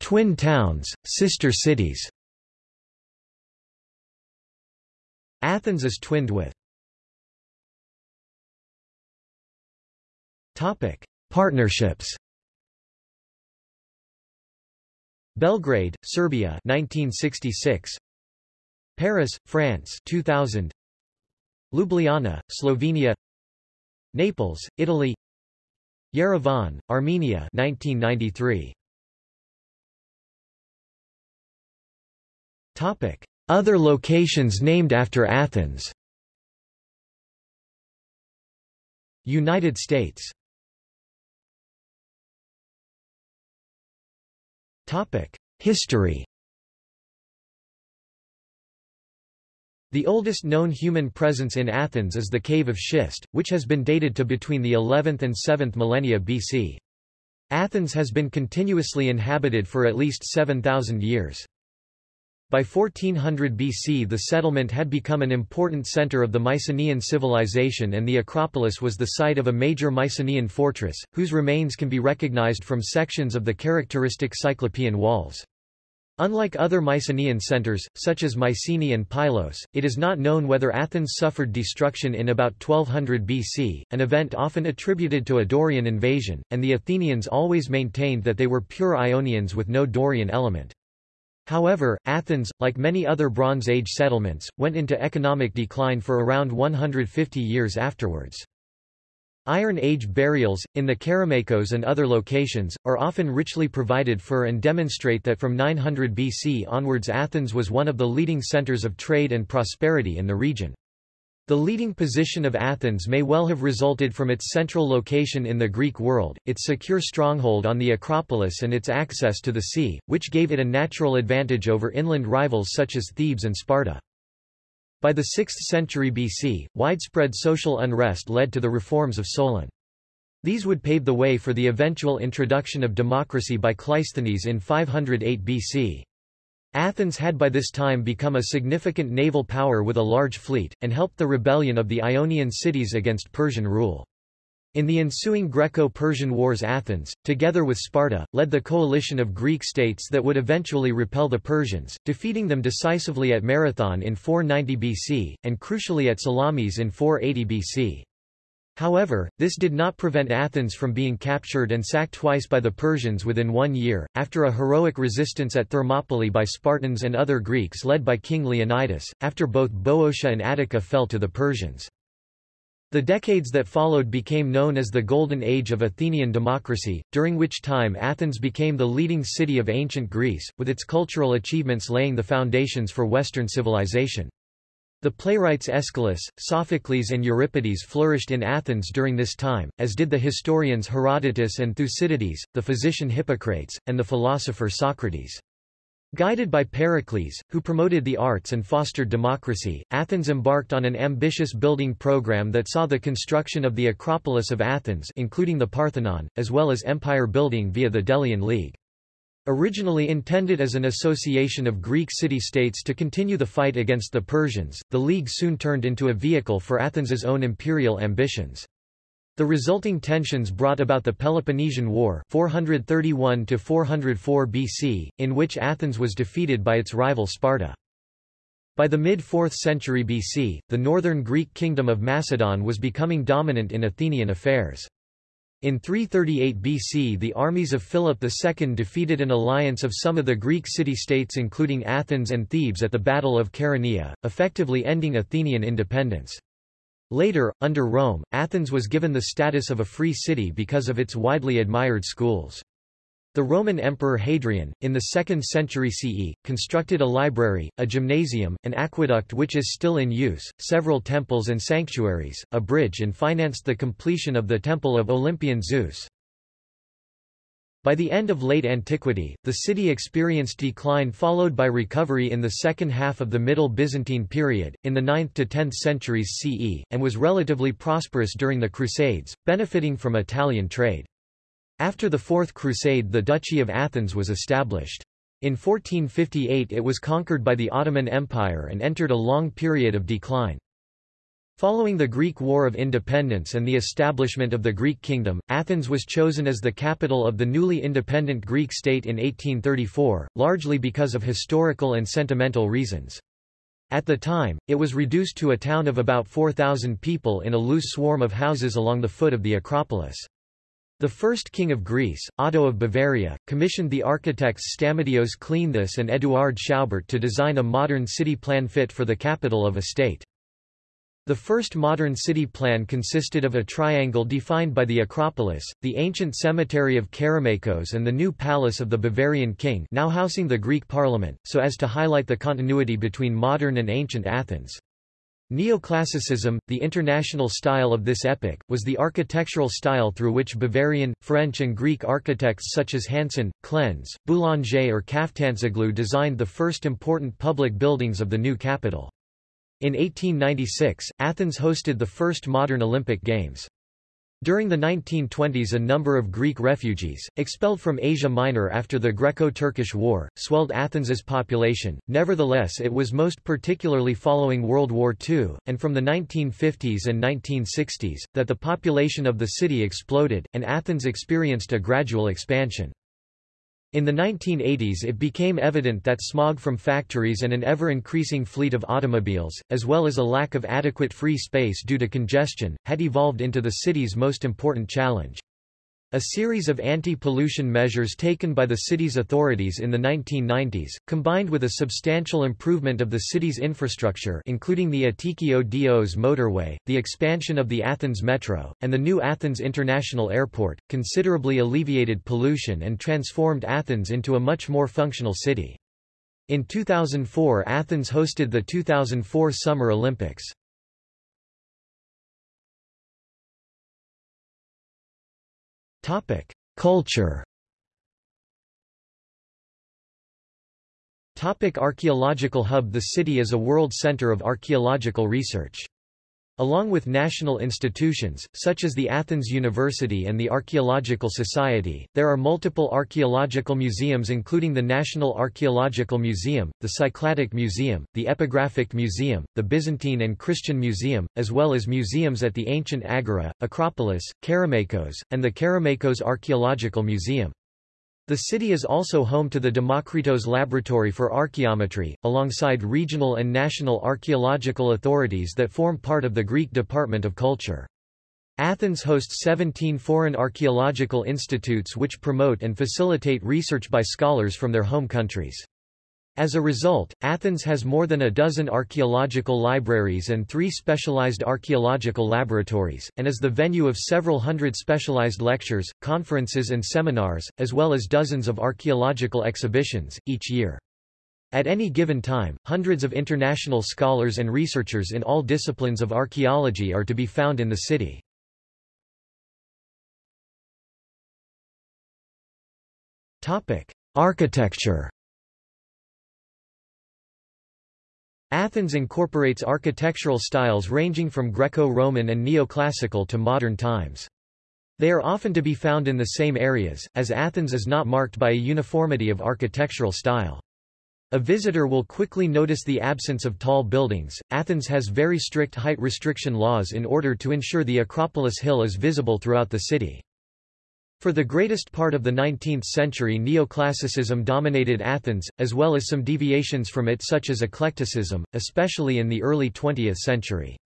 Twin towns, sister cities Athens is twinned with Topic: Partnerships. Belgrade, Serbia 1966. Paris, France 2000. Ljubljana, Slovenia. Naples, Italy. Yerevan, Armenia 1993. Topic: other locations named after Athens United States History The oldest known human presence in Athens is the Cave of Schist, which has been dated to between the 11th and 7th millennia BC. Athens has been continuously inhabited for at least 7,000 years. By 1400 BC the settlement had become an important center of the Mycenaean civilization and the Acropolis was the site of a major Mycenaean fortress, whose remains can be recognized from sections of the characteristic Cyclopean walls. Unlike other Mycenaean centers, such as Mycenae and Pylos, it is not known whether Athens suffered destruction in about 1200 BC, an event often attributed to a Dorian invasion, and the Athenians always maintained that they were pure Ionians with no Dorian element. However, Athens, like many other Bronze Age settlements, went into economic decline for around 150 years afterwards. Iron Age burials, in the Kerameikos and other locations, are often richly provided for and demonstrate that from 900 BC onwards Athens was one of the leading centers of trade and prosperity in the region. The leading position of Athens may well have resulted from its central location in the Greek world, its secure stronghold on the Acropolis and its access to the sea, which gave it a natural advantage over inland rivals such as Thebes and Sparta. By the 6th century BC, widespread social unrest led to the reforms of Solon. These would pave the way for the eventual introduction of democracy by Cleisthenes in 508 BC. Athens had by this time become a significant naval power with a large fleet, and helped the rebellion of the Ionian cities against Persian rule. In the ensuing Greco-Persian Wars Athens, together with Sparta, led the coalition of Greek states that would eventually repel the Persians, defeating them decisively at Marathon in 490 BC, and crucially at Salamis in 480 BC. However, this did not prevent Athens from being captured and sacked twice by the Persians within one year, after a heroic resistance at Thermopylae by Spartans and other Greeks led by King Leonidas, after both Boeotia and Attica fell to the Persians. The decades that followed became known as the Golden Age of Athenian democracy, during which time Athens became the leading city of ancient Greece, with its cultural achievements laying the foundations for Western civilization. The playwrights Aeschylus, Sophocles and Euripides flourished in Athens during this time, as did the historians Herodotus and Thucydides, the physician Hippocrates, and the philosopher Socrates. Guided by Pericles, who promoted the arts and fostered democracy, Athens embarked on an ambitious building program that saw the construction of the Acropolis of Athens including the Parthenon, as well as empire building via the Delian League. Originally intended as an association of Greek city-states to continue the fight against the Persians, the League soon turned into a vehicle for Athens's own imperial ambitions. The resulting tensions brought about the Peloponnesian War 431 BC, in which Athens was defeated by its rival Sparta. By the mid-4th century BC, the northern Greek kingdom of Macedon was becoming dominant in Athenian affairs. In 338 BC the armies of Philip II defeated an alliance of some of the Greek city-states including Athens and Thebes at the Battle of Chaeronea, effectively ending Athenian independence. Later, under Rome, Athens was given the status of a free city because of its widely admired schools. The Roman Emperor Hadrian, in the 2nd century CE, constructed a library, a gymnasium, an aqueduct which is still in use, several temples and sanctuaries, a bridge and financed the completion of the Temple of Olympian Zeus. By the end of late antiquity, the city experienced decline followed by recovery in the second half of the Middle Byzantine period, in the 9th to 10th centuries CE, and was relatively prosperous during the Crusades, benefiting from Italian trade. After the Fourth Crusade the Duchy of Athens was established. In 1458 it was conquered by the Ottoman Empire and entered a long period of decline. Following the Greek War of Independence and the establishment of the Greek kingdom, Athens was chosen as the capital of the newly independent Greek state in 1834, largely because of historical and sentimental reasons. At the time, it was reduced to a town of about 4,000 people in a loose swarm of houses along the foot of the Acropolis. The first king of Greece, Otto of Bavaria, commissioned the architects Stamatios Kleanthis and Eduard Schaubert to design a modern city plan fit for the capital of a state. The first modern city plan consisted of a triangle defined by the Acropolis, the ancient cemetery of Kerameikos and the new palace of the Bavarian king now housing the Greek parliament, so as to highlight the continuity between modern and ancient Athens. Neoclassicism, the international style of this epoch, was the architectural style through which Bavarian, French and Greek architects such as Hansen, Klenze, Boulanger or Kaftanzoglou designed the first important public buildings of the new capital. In 1896, Athens hosted the first modern Olympic Games. During the 1920s a number of Greek refugees, expelled from Asia Minor after the Greco-Turkish War, swelled Athens's population, nevertheless it was most particularly following World War II, and from the 1950s and 1960s, that the population of the city exploded, and Athens experienced a gradual expansion. In the 1980s it became evident that smog from factories and an ever-increasing fleet of automobiles, as well as a lack of adequate free space due to congestion, had evolved into the city's most important challenge. A series of anti-pollution measures taken by the city's authorities in the 1990s, combined with a substantial improvement of the city's infrastructure including the Attiki Odos motorway, the expansion of the Athens Metro, and the new Athens International Airport, considerably alleviated pollution and transformed Athens into a much more functional city. In 2004 Athens hosted the 2004 Summer Olympics. Topic: Culture. Topic archaeological hub The city is a world center of archaeological research. Along with national institutions, such as the Athens University and the Archaeological Society, there are multiple archaeological museums including the National Archaeological Museum, the Cycladic Museum, the Epigraphic Museum, the Byzantine and Christian Museum, as well as museums at the ancient Agora, Acropolis, Kerameikos, and the Kerameikos Archaeological Museum. The city is also home to the Demokritos Laboratory for Archaeometry, alongside regional and national archaeological authorities that form part of the Greek Department of Culture. Athens hosts 17 foreign archaeological institutes which promote and facilitate research by scholars from their home countries. As a result, Athens has more than a dozen archaeological libraries and three specialized archaeological laboratories, and is the venue of several hundred specialized lectures, conferences and seminars, as well as dozens of archaeological exhibitions, each year. At any given time, hundreds of international scholars and researchers in all disciplines of archaeology are to be found in the city. Architecture Athens incorporates architectural styles ranging from Greco-Roman and neoclassical to modern times. They are often to be found in the same areas, as Athens is not marked by a uniformity of architectural style. A visitor will quickly notice the absence of tall buildings. Athens has very strict height restriction laws in order to ensure the Acropolis Hill is visible throughout the city. For the greatest part of the 19th century neoclassicism dominated Athens, as well as some deviations from it such as eclecticism, especially in the early 20th century.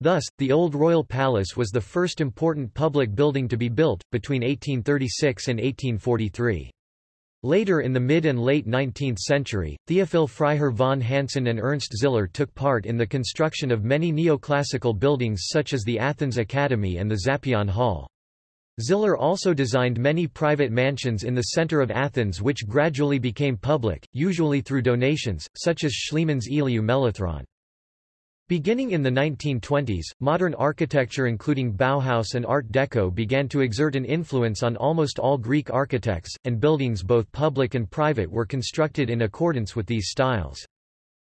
Thus, the Old Royal Palace was the first important public building to be built, between 1836 and 1843. Later in the mid and late 19th century, Theophil Freiherr von Hansen and Ernst Ziller took part in the construction of many neoclassical buildings such as the Athens Academy and the Zappeion Hall. Ziller also designed many private mansions in the center of Athens which gradually became public, usually through donations, such as Schliemann's Iliou Melathron. Beginning in the 1920s, modern architecture including Bauhaus and Art Deco began to exert an influence on almost all Greek architects, and buildings both public and private were constructed in accordance with these styles.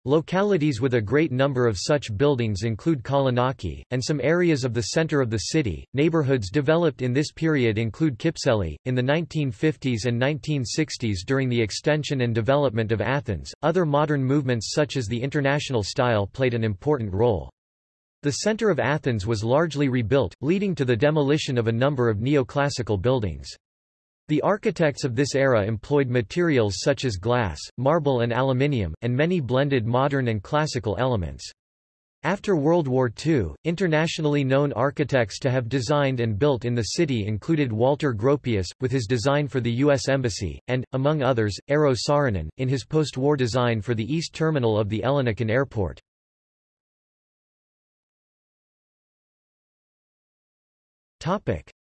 Localities with a great number of such buildings include Kolonaki, and some areas of the center of the city. Neighborhoods developed in this period include Kypseli. In the 1950s and 1960s during the extension and development of Athens, other modern movements such as the international style played an important role. The center of Athens was largely rebuilt, leading to the demolition of a number of neoclassical buildings. The architects of this era employed materials such as glass, marble and aluminium, and many blended modern and classical elements. After World War II, internationally known architects to have designed and built in the city included Walter Gropius, with his design for the U.S. Embassy, and, among others, Eero Saarinen, in his post-war design for the east terminal of the Ellinikon Airport.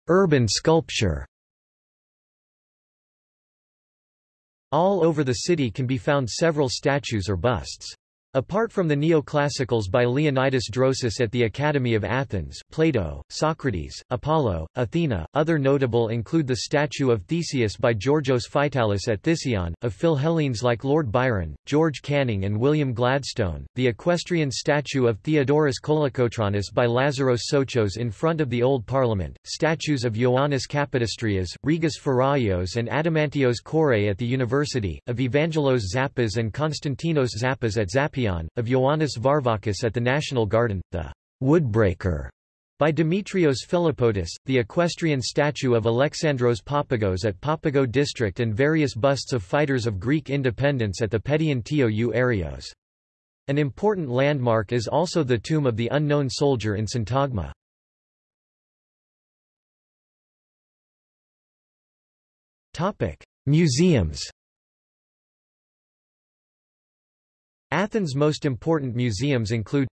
Urban sculpture All over the city can be found several statues or busts. Apart from the neoclassicals by Leonidas Drosis at the Academy of Athens, Plato, Socrates, Apollo, Athena, other notable include the statue of Theseus by Georgios Vitalis at Theseion, of Philhellenes like Lord Byron, George Canning and William Gladstone, the equestrian statue of Theodorus Kolokotronis by Lazaros Sochos in front of the Old Parliament, statues of Ioannis Kapodistrias, Rigas Feraios and Adamantios Kourei at the University, of Evangelos Zappas and Konstantinos Zappas at Zappeion of Ioannis Varvakis at the National Garden, the Woodbreaker by Dimitrios Philippotis, the equestrian statue of Alexandros Papagos at Papago district and various busts of fighters of Greek independence at the Pedion Tou Areos. An important landmark is also the tomb of the unknown soldier in Syntagma. Museums Athens' most important museums include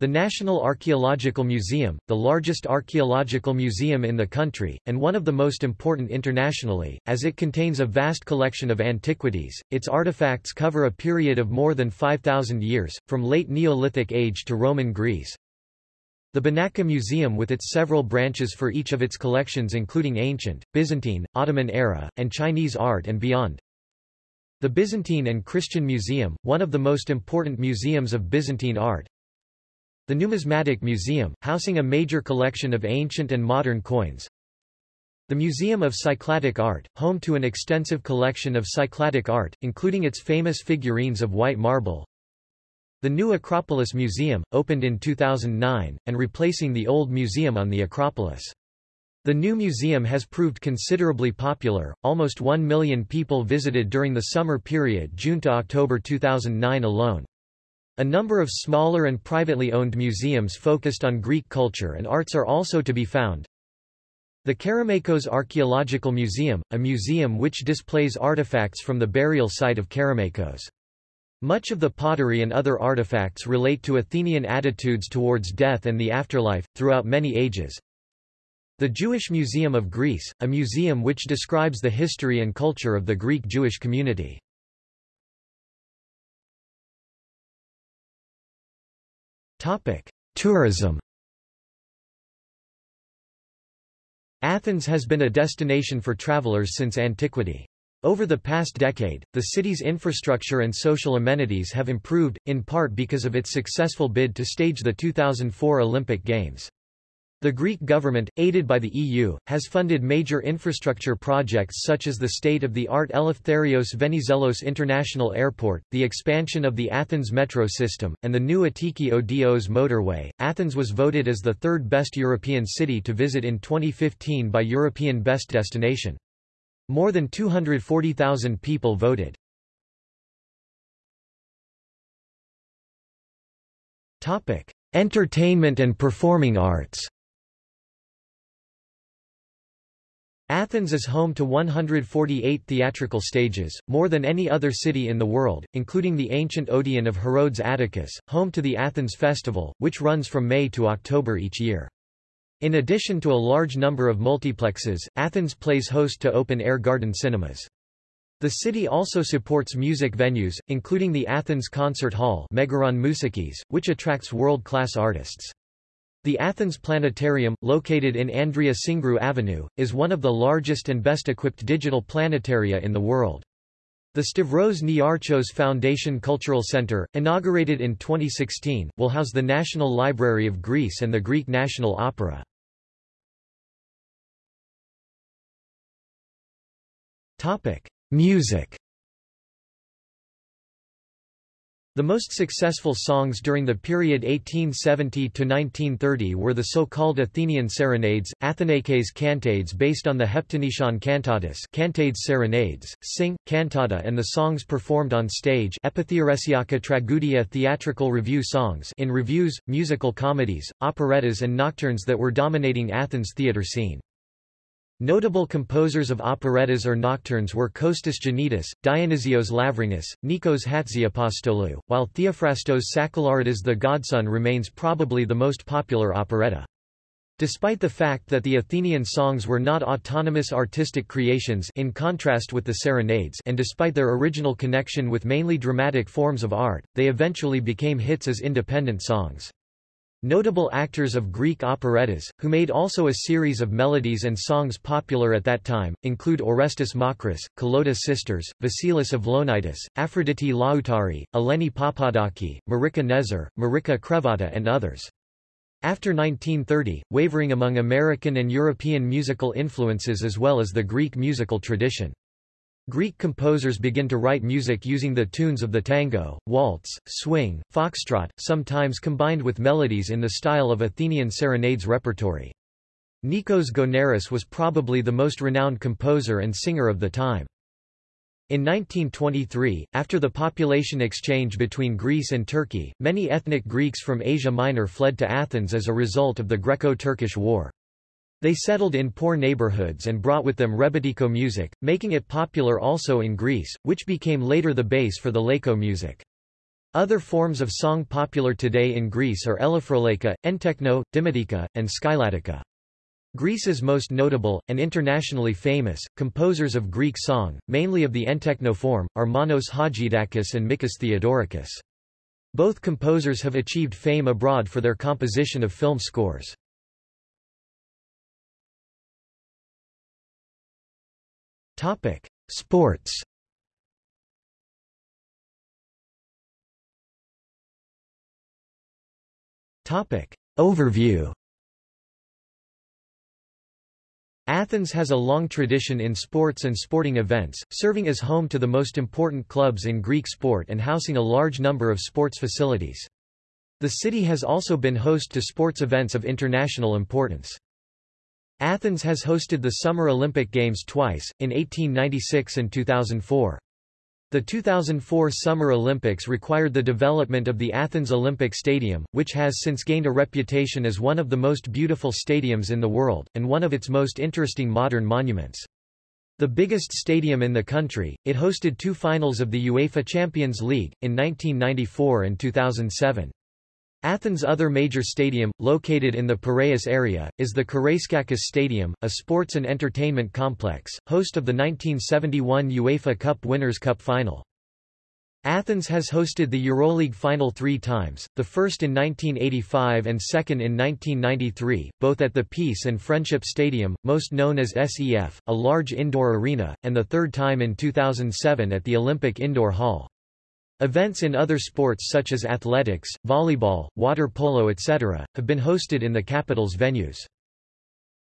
the National Archaeological Museum, the largest archaeological museum in the country, and one of the most important internationally, as it contains a vast collection of antiquities. Its artifacts cover a period of more than 5,000 years, from late Neolithic age to Roman Greece. The Benaki Museum with its several branches for each of its collections including ancient, Byzantine, Ottoman era, and Chinese art and beyond. The Byzantine and Christian Museum, one of the most important museums of Byzantine art. The Numismatic Museum, housing a major collection of ancient and modern coins. The Museum of Cycladic Art, home to an extensive collection of Cycladic art, including its famous figurines of white marble. The new Acropolis Museum, opened in 2009, and replacing the old museum on the Acropolis. The new museum has proved considerably popular, almost 1 million people visited during the summer period June to October 2009 alone. A number of smaller and privately owned museums focused on Greek culture and arts are also to be found. The Kerameikos Archaeological Museum, a museum which displays artifacts from the burial site of Kerameikos. Much of the pottery and other artifacts relate to Athenian attitudes towards death and the afterlife, throughout many ages. The Jewish Museum of Greece, a museum which describes the history and culture of the Greek Jewish community. Tourism Athens has been a destination for travelers since antiquity. Over the past decade, the city's infrastructure and social amenities have improved, in part because of its successful bid to stage the 2004 Olympic Games. The Greek government, aided by the EU, has funded major infrastructure projects such as the state-of-the-art Eleftherios Venizelos International Airport, the expansion of the Athens metro system, and the new Attiki Odos motorway. Athens was voted as the third best European city to visit in 2015 by European Best Destination. More than 240,000 people voted. Topic: Entertainment and performing arts. Athens is home to 148 theatrical stages, more than any other city in the world, including the ancient Odeon of Herodes Atticus, home to the Athens Festival, which runs from May to October each year. In addition to a large number of multiplexes, Athens plays host to open-air garden cinemas. The city also supports music venues, including the Athens Concert Hall Megaron Mousikis, which attracts world-class artists. The Athens Planetarium, located in Andrea Syngrou Avenue, is one of the largest and best-equipped digital planetaria in the world. The Stavros Niarchos Foundation Cultural Center, inaugurated in 2016, will house the National Library of Greece and the Greek National Opera. Music The most successful songs during the period 1870–1930 were the so-called Athenian serenades, Athinaikes cantades based on the Heptanesian cantatas cantades serenades, sing, cantata and the songs performed on stage tragudia theatrical review songs in revues, musical comedies, operettas and nocturnes that were dominating Athens' theatre scene. Notable composers of operettas or nocturnes were Kostas Giannidis, Dionysios Lavrinus, Nikos Hatziapostolou, while Theophrastos Sakellaridis the Godson remains probably the most popular operetta. Despite the fact that the Athenian songs were not autonomous artistic creations in contrast with the serenades and despite their original connection with mainly dramatic forms of art, they eventually became hits as independent songs. Notable actors of Greek operettas, who made also a series of melodies and songs popular at that time, include Orestes Makris, Kalotas Sisters, Vasilis Avlonitis, Aphrodite Lautari, Eleni Papadaki, Marika Nezer, Marika Krevata and others. After 1930, wavering among American and European musical influences as well as the Greek musical tradition. Greek composers begin to write music using the tunes of the tango, waltz, swing, foxtrot, sometimes combined with melodies in the style of Athenian serenades repertory. Nikos Gounaris was probably the most renowned composer and singer of the time. In 1923, after the population exchange between Greece and Turkey, many ethnic Greeks from Asia Minor fled to Athens as a result of the Greco-Turkish War. They settled in poor neighborhoods and brought with them rebetiko music, making it popular also in Greece, which became later the base for the Laiko music. Other forms of song popular today in Greece are Elafrolaika, Entekno, Dimotika, and Skyladika. Greece's most notable, and internationally famous, composers of Greek song, mainly of the Entekno form, are Manos Hadjidakis and Mikis Theodorakis. Both composers have achieved fame abroad for their composition of film scores. Topic: Sports. Topic. Overview Athens has a long tradition in sports and sporting events, serving as home to the most important clubs in Greek sport and housing a large number of sports facilities. The city has also been host to sports events of international importance. Athens has hosted the Summer Olympic Games twice, in 1896 and 2004. The 2004 Summer Olympics required the development of the Athens Olympic Stadium, which has since gained a reputation as one of the most beautiful stadiums in the world, and one of its most interesting modern monuments. The biggest stadium in the country, it hosted two finals of the UEFA Champions League, in 1994 and 2007. Athens' other major stadium, located in the Piraeus area, is the Karaiskakis Stadium, a sports and entertainment complex, host of the 1971 UEFA Cup Winners' Cup final. Athens has hosted the EuroLeague final three times, the first in 1985 and second in 1993, both at the Peace and Friendship Stadium, most known as SEF, a large indoor arena, and the third time in 2007 at the Olympic Indoor Hall. Events in other sports such as athletics, volleyball, water polo etc., have been hosted in the capital's venues.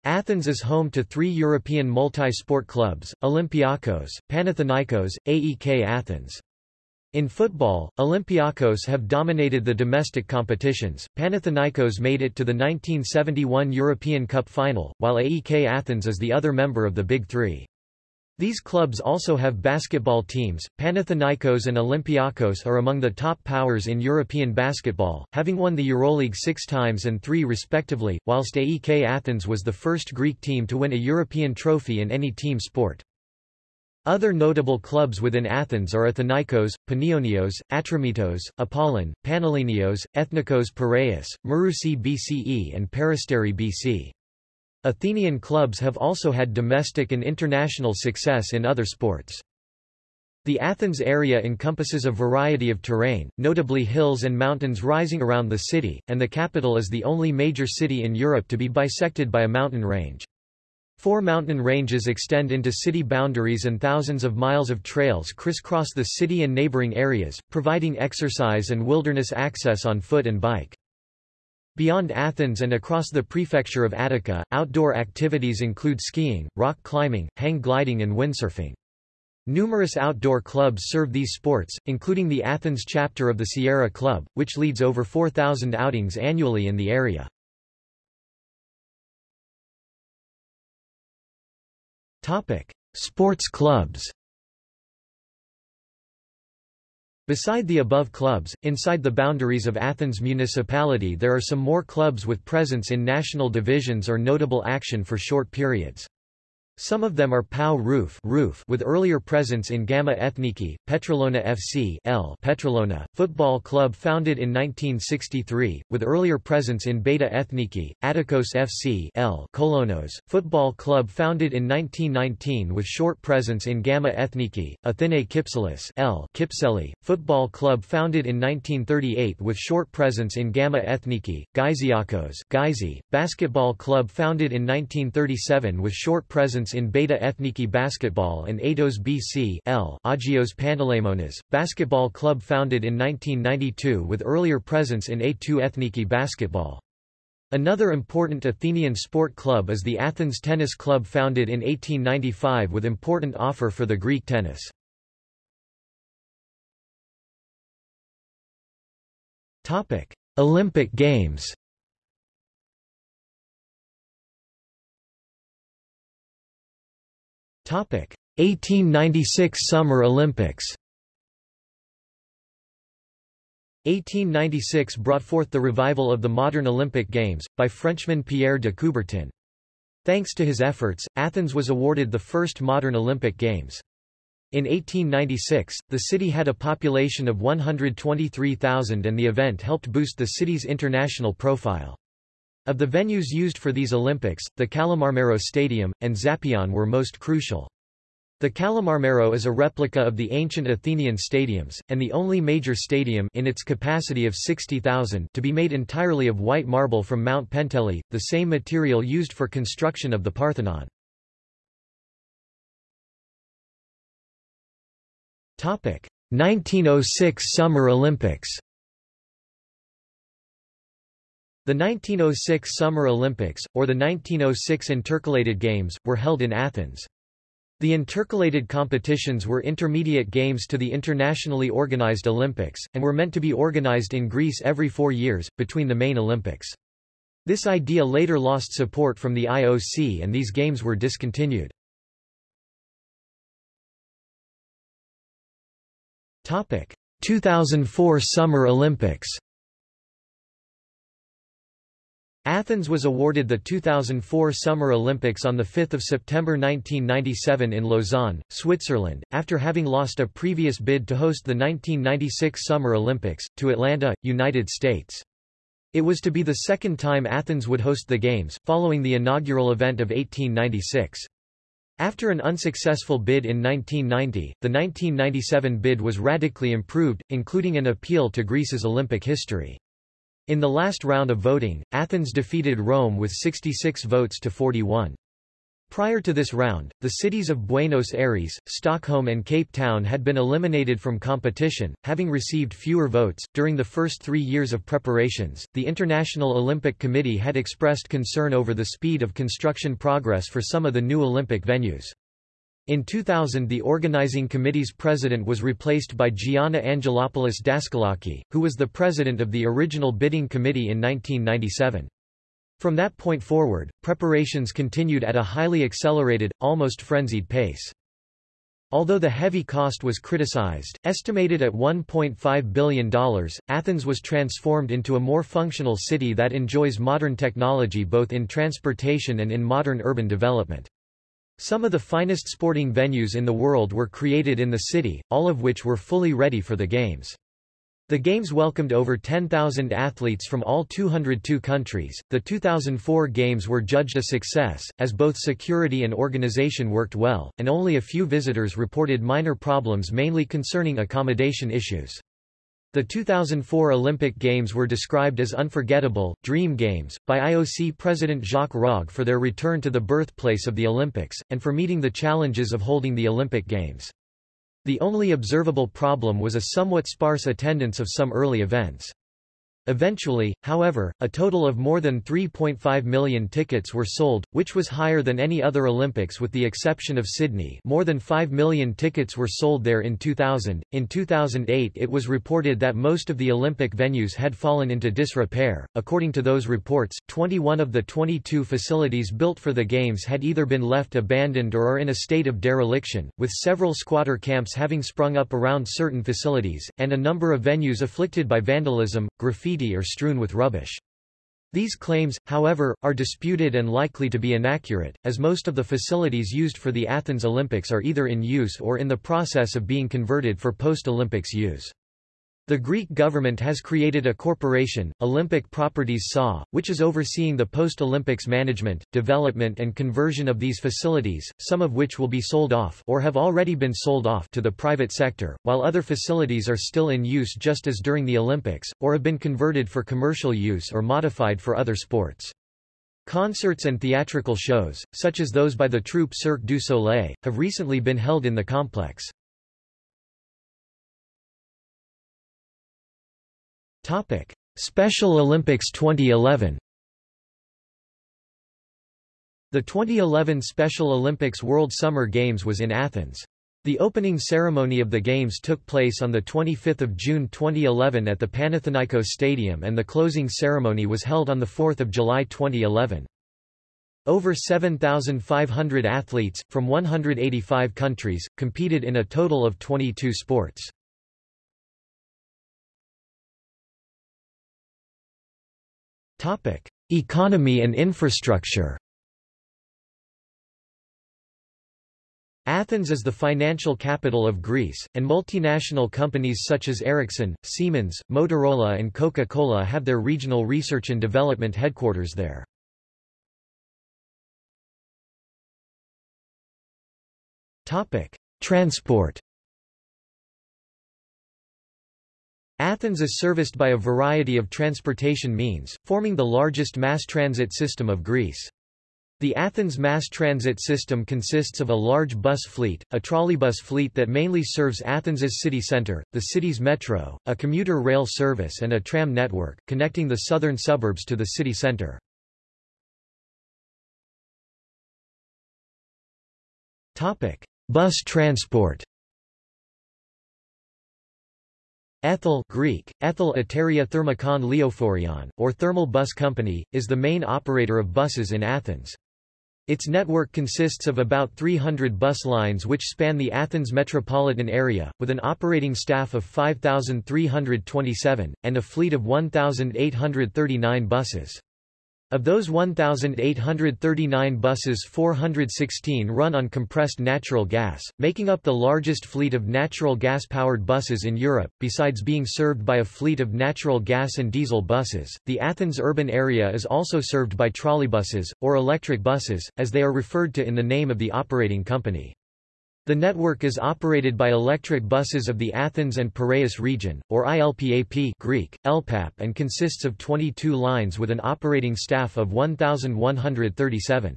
Athens is home to three European multi-sport clubs, Olympiakos, Panathinaikos, AEK Athens. In football, Olympiakos have dominated the domestic competitions, Panathinaikos made it to the 1971 European Cup final, while AEK Athens is the other member of the Big Three. These clubs also have basketball teams. Panathinaikos and Olympiakos are among the top powers in European basketball, having won the EuroLeague six times and three respectively, whilst AEK Athens was the first Greek team to win a European trophy in any team sport. Other notable clubs within Athens are Athinaikos, Panionios, Atromitos, Apollon, Panellinios, Ethnikos Piraeus, Marousi BCE and Peristeri BC. Athenian clubs have also had domestic and international success in other sports. The Athens area encompasses a variety of terrain, notably hills and mountains rising around the city, and the capital is the only major city in Europe to be bisected by a mountain range. Four mountain ranges extend into city boundaries and thousands of miles of trails crisscross the city and neighboring areas, providing exercise and wilderness access on foot and bike. Beyond Athens and across the prefecture of Attica, outdoor activities include skiing, rock climbing, hang gliding and windsurfing. Numerous outdoor clubs serve these sports, including the Athens chapter of the Sierra Club, which leads over 4,000 outings annually in the area. Sports clubs Beside the above clubs, inside the boundaries of Athens municipality there are some more clubs with presence in national divisions or notable action for short periods. Some of them are PAO Rouf, Rouf with earlier presence in Gamma Ethniki, Petrolona FC L Petrolona, football club founded in 1963, with earlier presence in Beta Ethniki, Attikos FC L Kolonos, football club founded in 1919 with short presence in Gamma Ethniki, Athene Kypselis L Kypseli, football club founded in 1938 with short presence in Gamma Ethniki, Gyziakos Gyzi, basketball club founded in 1937 with short presence in Beta Ethniki Basketball and Atos BC L Agios Panteleimonas, basketball club founded in 1992 with earlier presence in A2 Ethniki Basketball. Another important Athenian sport club is the Athens Tennis Club founded in 1895 with important offer for the Greek tennis. Olympic Games 1896 Summer Olympics. 1896 brought forth the revival of the modern Olympic Games, by Frenchman Pierre de Coubertin. Thanks to his efforts, Athens was awarded the first modern Olympic Games. In 1896, the city had a population of 123,000 and the event helped boost the city's international profile. Of the venues used for these Olympics, the Kallimarmaro Stadium, and Zappeion were most crucial. The Kallimarmaro is a replica of the ancient Athenian stadiums, and the only major stadium in its capacity of 60,000 to be made entirely of white marble from Mount Penteli, the same material used for construction of the Parthenon. Topic: 1906 Summer Olympics The 1906 Summer Olympics, or the 1906 Intercalated Games, were held in Athens. The intercalated competitions were intermediate games to the internationally organized Olympics, and were meant to be organized in Greece every four years, between the main Olympics. This idea later lost support from the IOC and these games were discontinued. Topic: 2004 Summer Olympics Athens was awarded the 2004 Summer Olympics on 5 September 1997 in Lausanne, Switzerland, after having lost a previous bid to host the 1996 Summer Olympics, to Atlanta, United States. It was to be the second time Athens would host the Games, following the inaugural event of 1896. After an unsuccessful bid in 1990, the 1997 bid was radically improved, including an appeal to Greece's Olympic history. In the last round of voting, Athens defeated Rome with 66 votes to 41. Prior to this round, the cities of Buenos Aires, Stockholm, and Cape Town had been eliminated from competition, having received fewer votes. During the first three years of preparations, the International Olympic Committee had expressed concern over the speed of construction progress for some of the new Olympic venues. In 2000 the organizing committee's president was replaced by Gianna Angelopoulos Daskalaki, who was the president of the original bidding committee in 1997. From that point forward, preparations continued at a highly accelerated, almost frenzied pace. Although the heavy cost was criticized, estimated at $1.5 billion, Athens was transformed into a more functional city that enjoys modern technology both in transportation and in modern urban development. Some of the finest sporting venues in the world were created in the city, all of which were fully ready for the Games. The Games welcomed over 10,000 athletes from all 202 countries. The 2004 Games were judged a success, as both security and organization worked well, and only a few visitors reported minor problems mainly concerning accommodation issues. The 2004 Olympic Games were described as unforgettable, dream games, by IOC President Jacques Rogge for their return to the birthplace of the Olympics, and for meeting the challenges of holding the Olympic Games. The only observable problem was a somewhat sparse attendance of some early events. Eventually, however, a total of more than 3.5 million tickets were sold, which was higher than any other Olympics with the exception of Sydney more than 5 million tickets were sold there in 2000. In 2008 it was reported that most of the Olympic venues had fallen into disrepair. According to those reports, 21 of the 22 facilities built for the Games had either been left abandoned or are in a state of dereliction, with several squatter camps having sprung up around certain facilities, and a number of venues afflicted by vandalism, graffiti graffiti or strewn with rubbish. These claims, however, are disputed and likely to be inaccurate, as most of the facilities used for the Athens Olympics are either in use or in the process of being converted for post-Olympics use. The Greek government has created a corporation, Olympic Properties SA, which is overseeing the post-Olympics management, development and conversion of these facilities, some of which will be sold off or have already been sold off to the private sector, while other facilities are still in use just as during the Olympics, or have been converted for commercial use or modified for other sports. Concerts and theatrical shows, such as those by the troupe Cirque du Soleil, have recently been held in the complex. Topic: Special Olympics 2011. The 2011 Special Olympics World Summer Games was in Athens. The opening ceremony of the Games took place on 25 June 2011 at the Panathinaikos Stadium and the closing ceremony was held on 4 July 2011. Over 7,500 athletes, from 185 countries, competed in a total of 22 sports. Topic: Economy and infrastructure. Athens is the financial capital of Greece, and multinational companies such as Ericsson, Siemens, Motorola and Coca-Cola have their regional research and development headquarters there. Topic: Transport Athens is serviced by a variety of transportation means, forming the largest mass transit system of Greece. The Athens mass transit system consists of a large bus fleet, a trolleybus fleet that mainly serves Athens's city centre, the city's metro, a commuter rail service and a tram network, connecting the southern suburbs to the city centre. Bus transport Ethel Greek, Ethel Eteria Thermikon Leophorion, or Thermal Bus Company, is the main operator of buses in Athens. Its network consists of about 300 bus lines which span the Athens metropolitan area, with an operating staff of 5,327, and a fleet of 1,839 buses. Of those 1,839 buses 416 run on compressed natural gas, making up the largest fleet of natural gas-powered buses in Europe. Besides being served by a fleet of natural gas and diesel buses, the Athens urban area is also served by trolleybuses, or electric buses, as they are referred to in the name of the operating company. The network is operated by electric buses of the Athens and Piraeus region, or ILPAP Greek, ELPAP and consists of 22 lines with an operating staff of 1,137.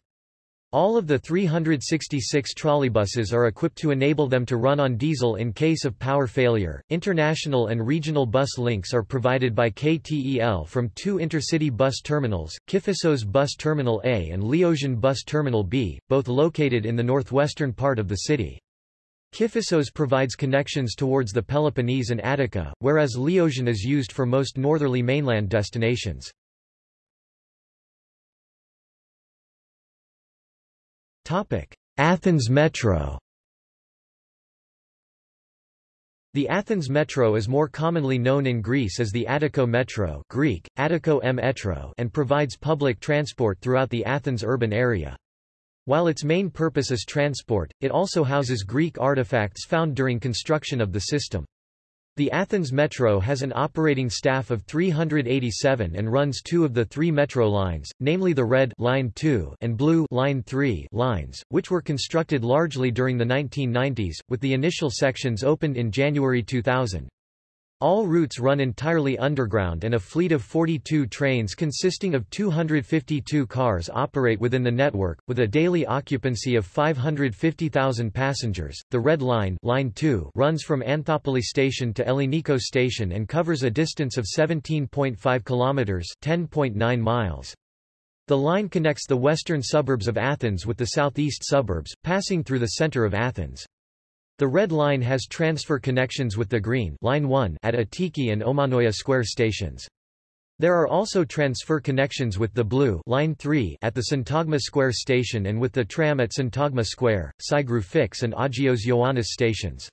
All of the 366 trolleybuses are equipped to enable them to run on diesel in case of power failure. International and regional bus links are provided by KTEL from two intercity bus terminals, Kifissos Bus Terminal A and Leosion Bus Terminal B, both located in the northwestern part of the city. Kifissos provides connections towards the Peloponnese and Attica, whereas Leosion is used for most northerly mainland destinations. Athens Metro The Athens Metro is more commonly known in Greece as the Attiko Metro Greek, Attiko M Metro and provides public transport throughout the Athens urban area. While its main purpose is transport, it also houses Greek artifacts found during construction of the system. The Athens Metro has an operating staff of 387 and runs two of the three metro lines, namely the Red Line 2 and Blue Line 3 lines, which were constructed largely during the 1990s, with the initial sections opened in January 2000. All routes run entirely underground and a fleet of 42 trains consisting of 252 cars operate within the network, with a daily occupancy of 550,000 passengers. The Red Line, Line 2 runs from Anthoupoli station to Ellinikos station and covers a distance of 17.5 kilometers, 10.9 miles. The line connects the western suburbs of Athens with the southeast suburbs, passing through the center of Athens. The Red Line has transfer connections with the Green Line 1 at Attiki and Omonoia Square stations. There are also transfer connections with the Blue Line 3 at the Syntagma Square station and with the tram at Syntagma Square, Syngrou Fix and Agios Ioannis stations.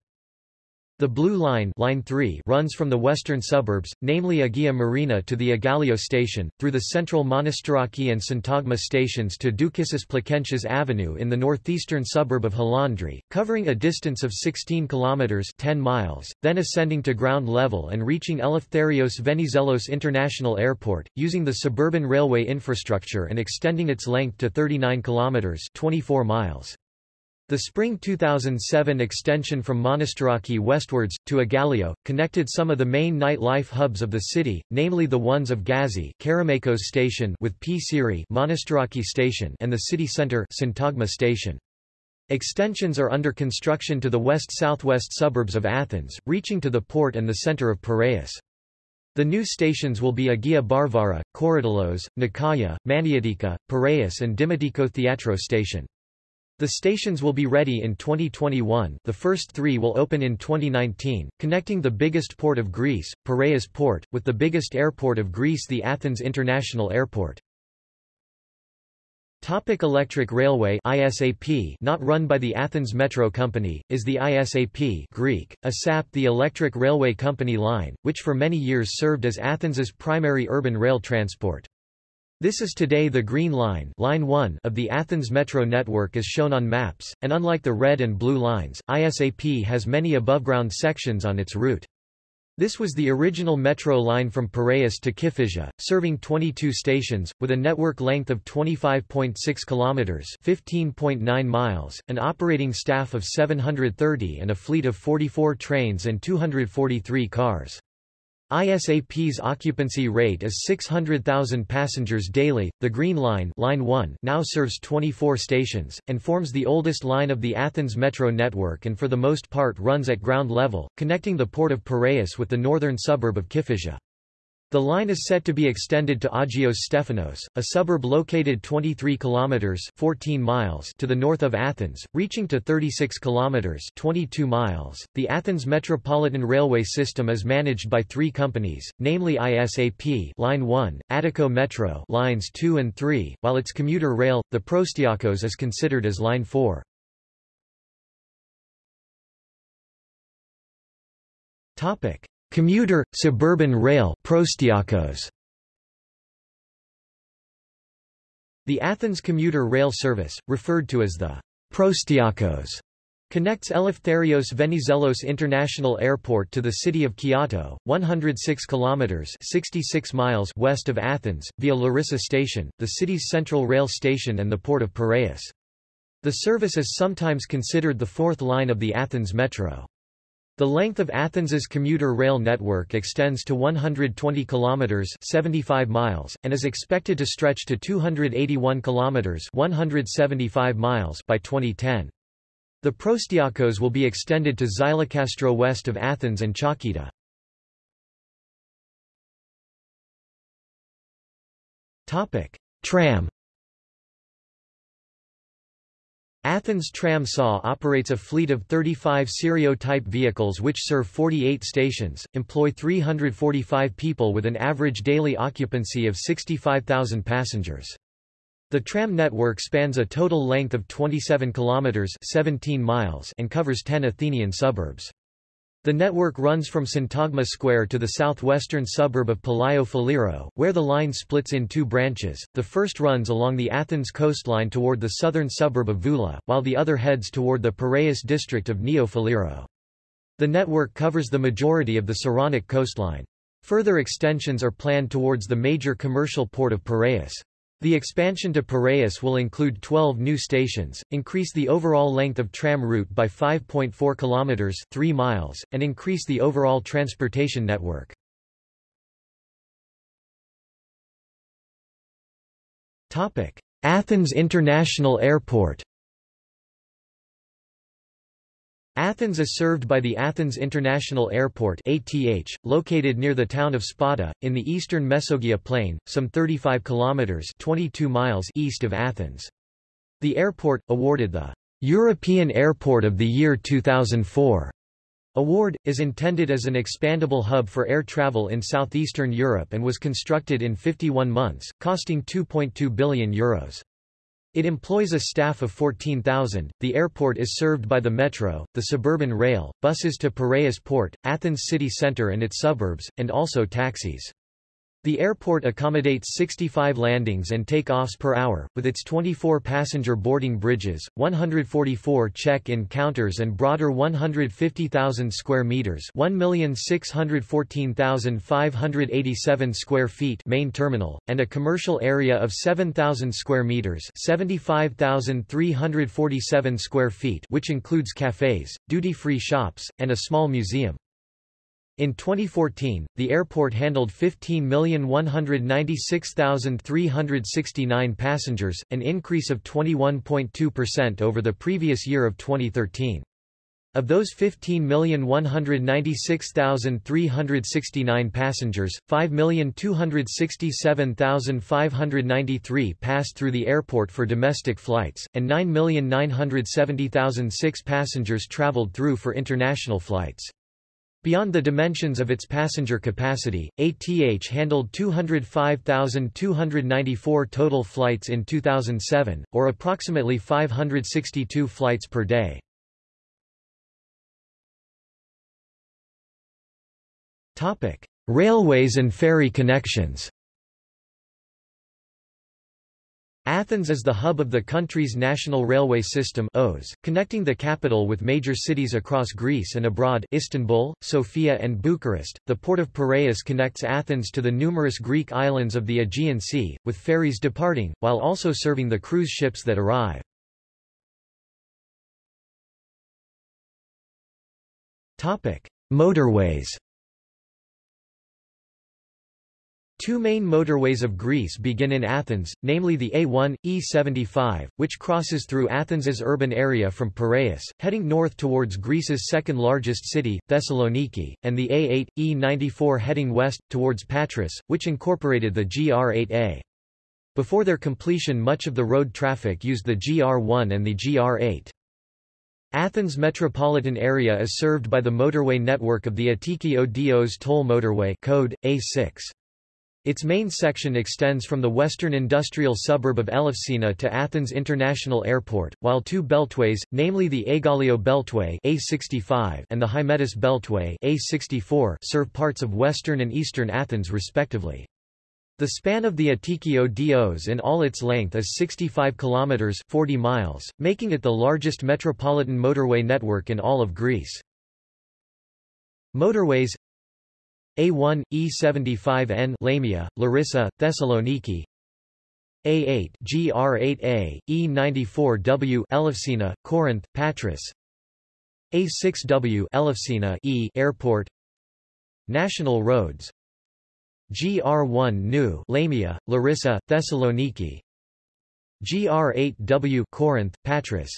The Blue Line, Line 3 runs from the western suburbs, namely Agia Marina to the Aigaleo station, through the central Monastiraki and Syntagma stations to Doukissis Plakentias Avenue in the northeastern suburb of Halandri, covering a distance of 16 kilometers 10 miles, then ascending to ground level and reaching Eleftherios Venizelos International Airport, using the suburban railway infrastructure and extending its length to 39 kilometers 24 miles. The spring 2007 extension from Monastiraki westwards, to Aigaleo, connected some of the main night-life hubs of the city, namely the ones of Gazi station with Psyrri Monastiraki station and the city centre Syntagma station. Extensions are under construction to the west-southwest suburbs of Athens, reaching to the port and the centre of Piraeus. The new stations will be Agia Varvara, Korydallos, Nikaia, Maniatika, Piraeus and Dimotiko Theatro station. The stations will be ready in 2021 the first three will open in 2019, connecting the biggest port of Greece, Piraeus Port, with the biggest airport of Greece the Athens International Airport. Topic Electric Railway ISAP not run by the Athens Metro Company, is the ISAP Greek, ASAP the Electric Railway Company line, which for many years served as Athens's primary urban rail transport. This is today the Green Line, line 1 of the Athens Metro network as shown on maps, and unlike the red and blue lines, ISAP has many above-ground sections on its route. This was the original metro line from Piraeus to Kifisia, serving 22 stations, with a network length of 25.6 kilometers (15.9 miles), an operating staff of 730 and a fleet of 44 trains and 243 cars. ISAP's occupancy rate is 600,000 passengers daily. The Green Line, line 1 now serves 24 stations, and forms the oldest line of the Athens metro network and for the most part runs at ground level, connecting the port of Piraeus with the northern suburb of Kifisia. The line is set to be extended to Agios Stephanos, a suburb located 23 kilometers 14 miles to the north of Athens, reaching to 36 kilometers 22 miles. The Athens Metropolitan Railway System is managed by 3 companies, namely ISAP, Line 1, Attiko Metro, lines 2 and 3, while its commuter rail, the Proastiakos is considered as Line 4. Topic: Commuter, suburban rail Proastiakos. The Athens commuter rail service, referred to as the Proastiakos, connects Eleftherios Venizelos International Airport to the city of Kiato, 106 kilometers (66 miles) west of Athens, via Larissa Station, the city's central rail station and the port of Piraeus. The service is sometimes considered the fourth line of the Athens Metro. The length of Athens's commuter rail network extends to 120 kilometers (75 miles) and is expected to stretch to 281 kilometers (175 miles) by 2010. The Proastiakos will be extended to Xylokastro west of Athens and Chalkida. Topic: Tram Athens Tram SA operates a fleet of 35 Sirio-type vehicles which serve 48 stations, employ 345 people with an average daily occupancy of 65,000 passengers. The tram network spans a total length of 27 kilometers 17 miles and covers 10 Athenian suburbs. The network runs from Syntagma Square to the southwestern suburb of Palaio Faliro, where the line splits in two branches. The first runs along the Athens coastline toward the southern suburb of Voula, while the other heads toward the Piraeus district of Neo Faliro. The network covers the majority of the Saronic coastline. Further extensions are planned towards the major commercial port of Piraeus. The expansion to Piraeus will include 12 new stations, increase the overall length of tram route by 5.4 kilometers, 3 miles, and increase the overall transportation network. Topic: Athens International Airport. Athens is served by the Athens International Airport ATH, located near the town of Spata, in the eastern Mesogia plain, some 35 kilometers 22 miles east of Athens. The airport, awarded the European Airport of the Year 2004 award, is intended as an expandable hub for air travel in southeastern Europe and was constructed in 51 months, costing €2.2 billion. Euros. It employs a staff of 14,000. The airport is served by the metro, the suburban rail, buses to Piraeus Port, Athens city centre and its suburbs, and also taxis. The airport accommodates 65 landings and take-offs per hour, with its 24 passenger boarding bridges, 144 check-in counters and broader 150,000 square meters 1,614,587 square feet main terminal, and a commercial area of 7,000 square meters 75,347 square feet which includes cafes, duty-free shops, and a small museum. In 2014, the airport handled 15,196,369 passengers, an increase of 21.2% over the previous year of 2013. Of those 15,196,369 passengers, 5,267,593 passed through the airport for domestic flights, and 9,970,006 passengers traveled through for international flights. Beyond the dimensions of its passenger capacity, ATH handled 205,294 total flights in 2007, or approximately 562 flights per day. Railways and ferry connections Athens is the hub of the country's national railway system OS, connecting the capital with major cities across Greece and abroad Istanbul, Sofia and Bucharest. The port of Piraeus connects Athens to the numerous Greek islands of the Aegean Sea, with ferries departing, while also serving the cruise ships that arrive. Motorways Two main motorways of Greece begin in Athens, namely the A1, E75, which crosses through Athens's urban area from Piraeus, heading north towards Greece's second largest city, Thessaloniki, and the A8, E94 heading west, towards Patras, which incorporated the GR8A. Before their completion much of the road traffic used the GR1 and the GR8. Athens metropolitan area is served by the motorway network of the Attiki Odos toll motorway code, A6. Its main section extends from the western industrial suburb of Elefsina to Athens International Airport, while two beltways, namely the Aigaleo Beltway A65 and the Hymettus Beltway A64 serve parts of western and eastern Athens respectively. The span of the Attiki Odos in all its length is 65 kilometers 40 miles, making it the largest metropolitan motorway network in all of Greece. Motorways a1, E75N Lamia, Larissa, Thessaloniki. A8 GR8A, E94W Elefsina, Corinth, Patras. A6W Elefsina E Airport. National roads. GR1 New Lamia, Larissa, Thessaloniki. GR8W Corinth, Patras.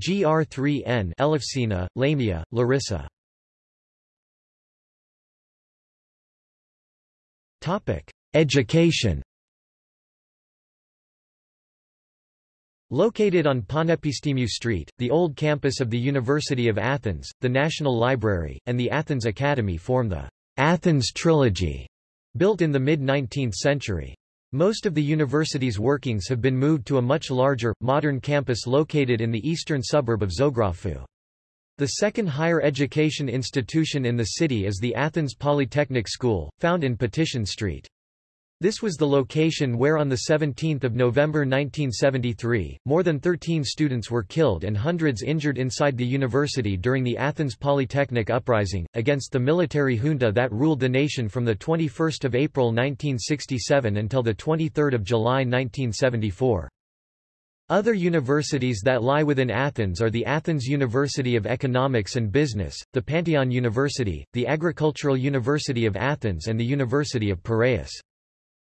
GR3N Elefsina, Lamia, Larissa Education Located on Panepistimiou Street, the old campus of the University of Athens, the National Library, and the Athens Academy form the Athens Trilogy, built in the mid-19th century. Most of the university's workings have been moved to a much larger, modern campus located in the eastern suburb of Zographou. The second higher education institution in the city is the Athens Polytechnic School, found in Patission Street. This was the location where on 17 November 1973, more than 13 students were killed and hundreds injured inside the university during the Athens Polytechnic Uprising, against the military junta that ruled the nation from 21 April 1967 until 23 July 1974. Other universities that lie within Athens are the Athens University of Economics and Business, the Pantheon University, the Agricultural University of Athens and the University of Piraeus.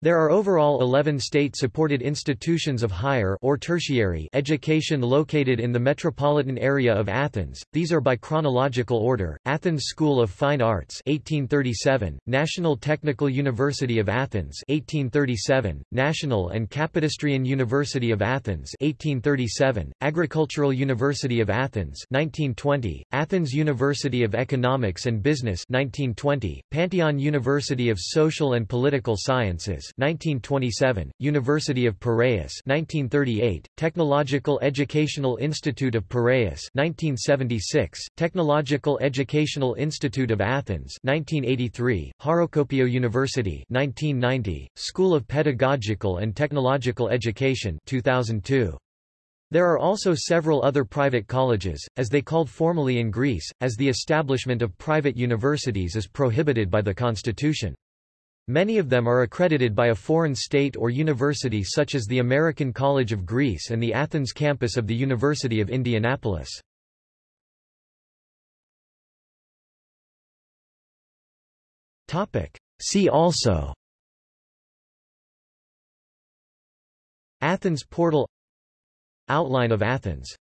There are overall 11 state-supported institutions of higher or tertiary education located in the metropolitan area of Athens. These are by chronological order: Athens School of Fine Arts 1837, National Technical University of Athens 1837, National and Kapodistrian University of Athens 1837, Agricultural University of Athens 1920, Athens University of Economics and Business 1920, Pantheon University of Social and Political Sciences 1927, University of Piraeus 1938, Technological Educational Institute of Piraeus 1976, Technological Educational Institute of Athens 1983, Harokopio University 1990, School of Pedagogical and Technological Education 2002. There are also several other private colleges, as they called formally in Greece, as the establishment of private universities is prohibited by the constitution. Many of them are accredited by a foreign state or university such as the American College of Greece and the Athens campus of the University of Indianapolis. See also Athens portal Outline of Athens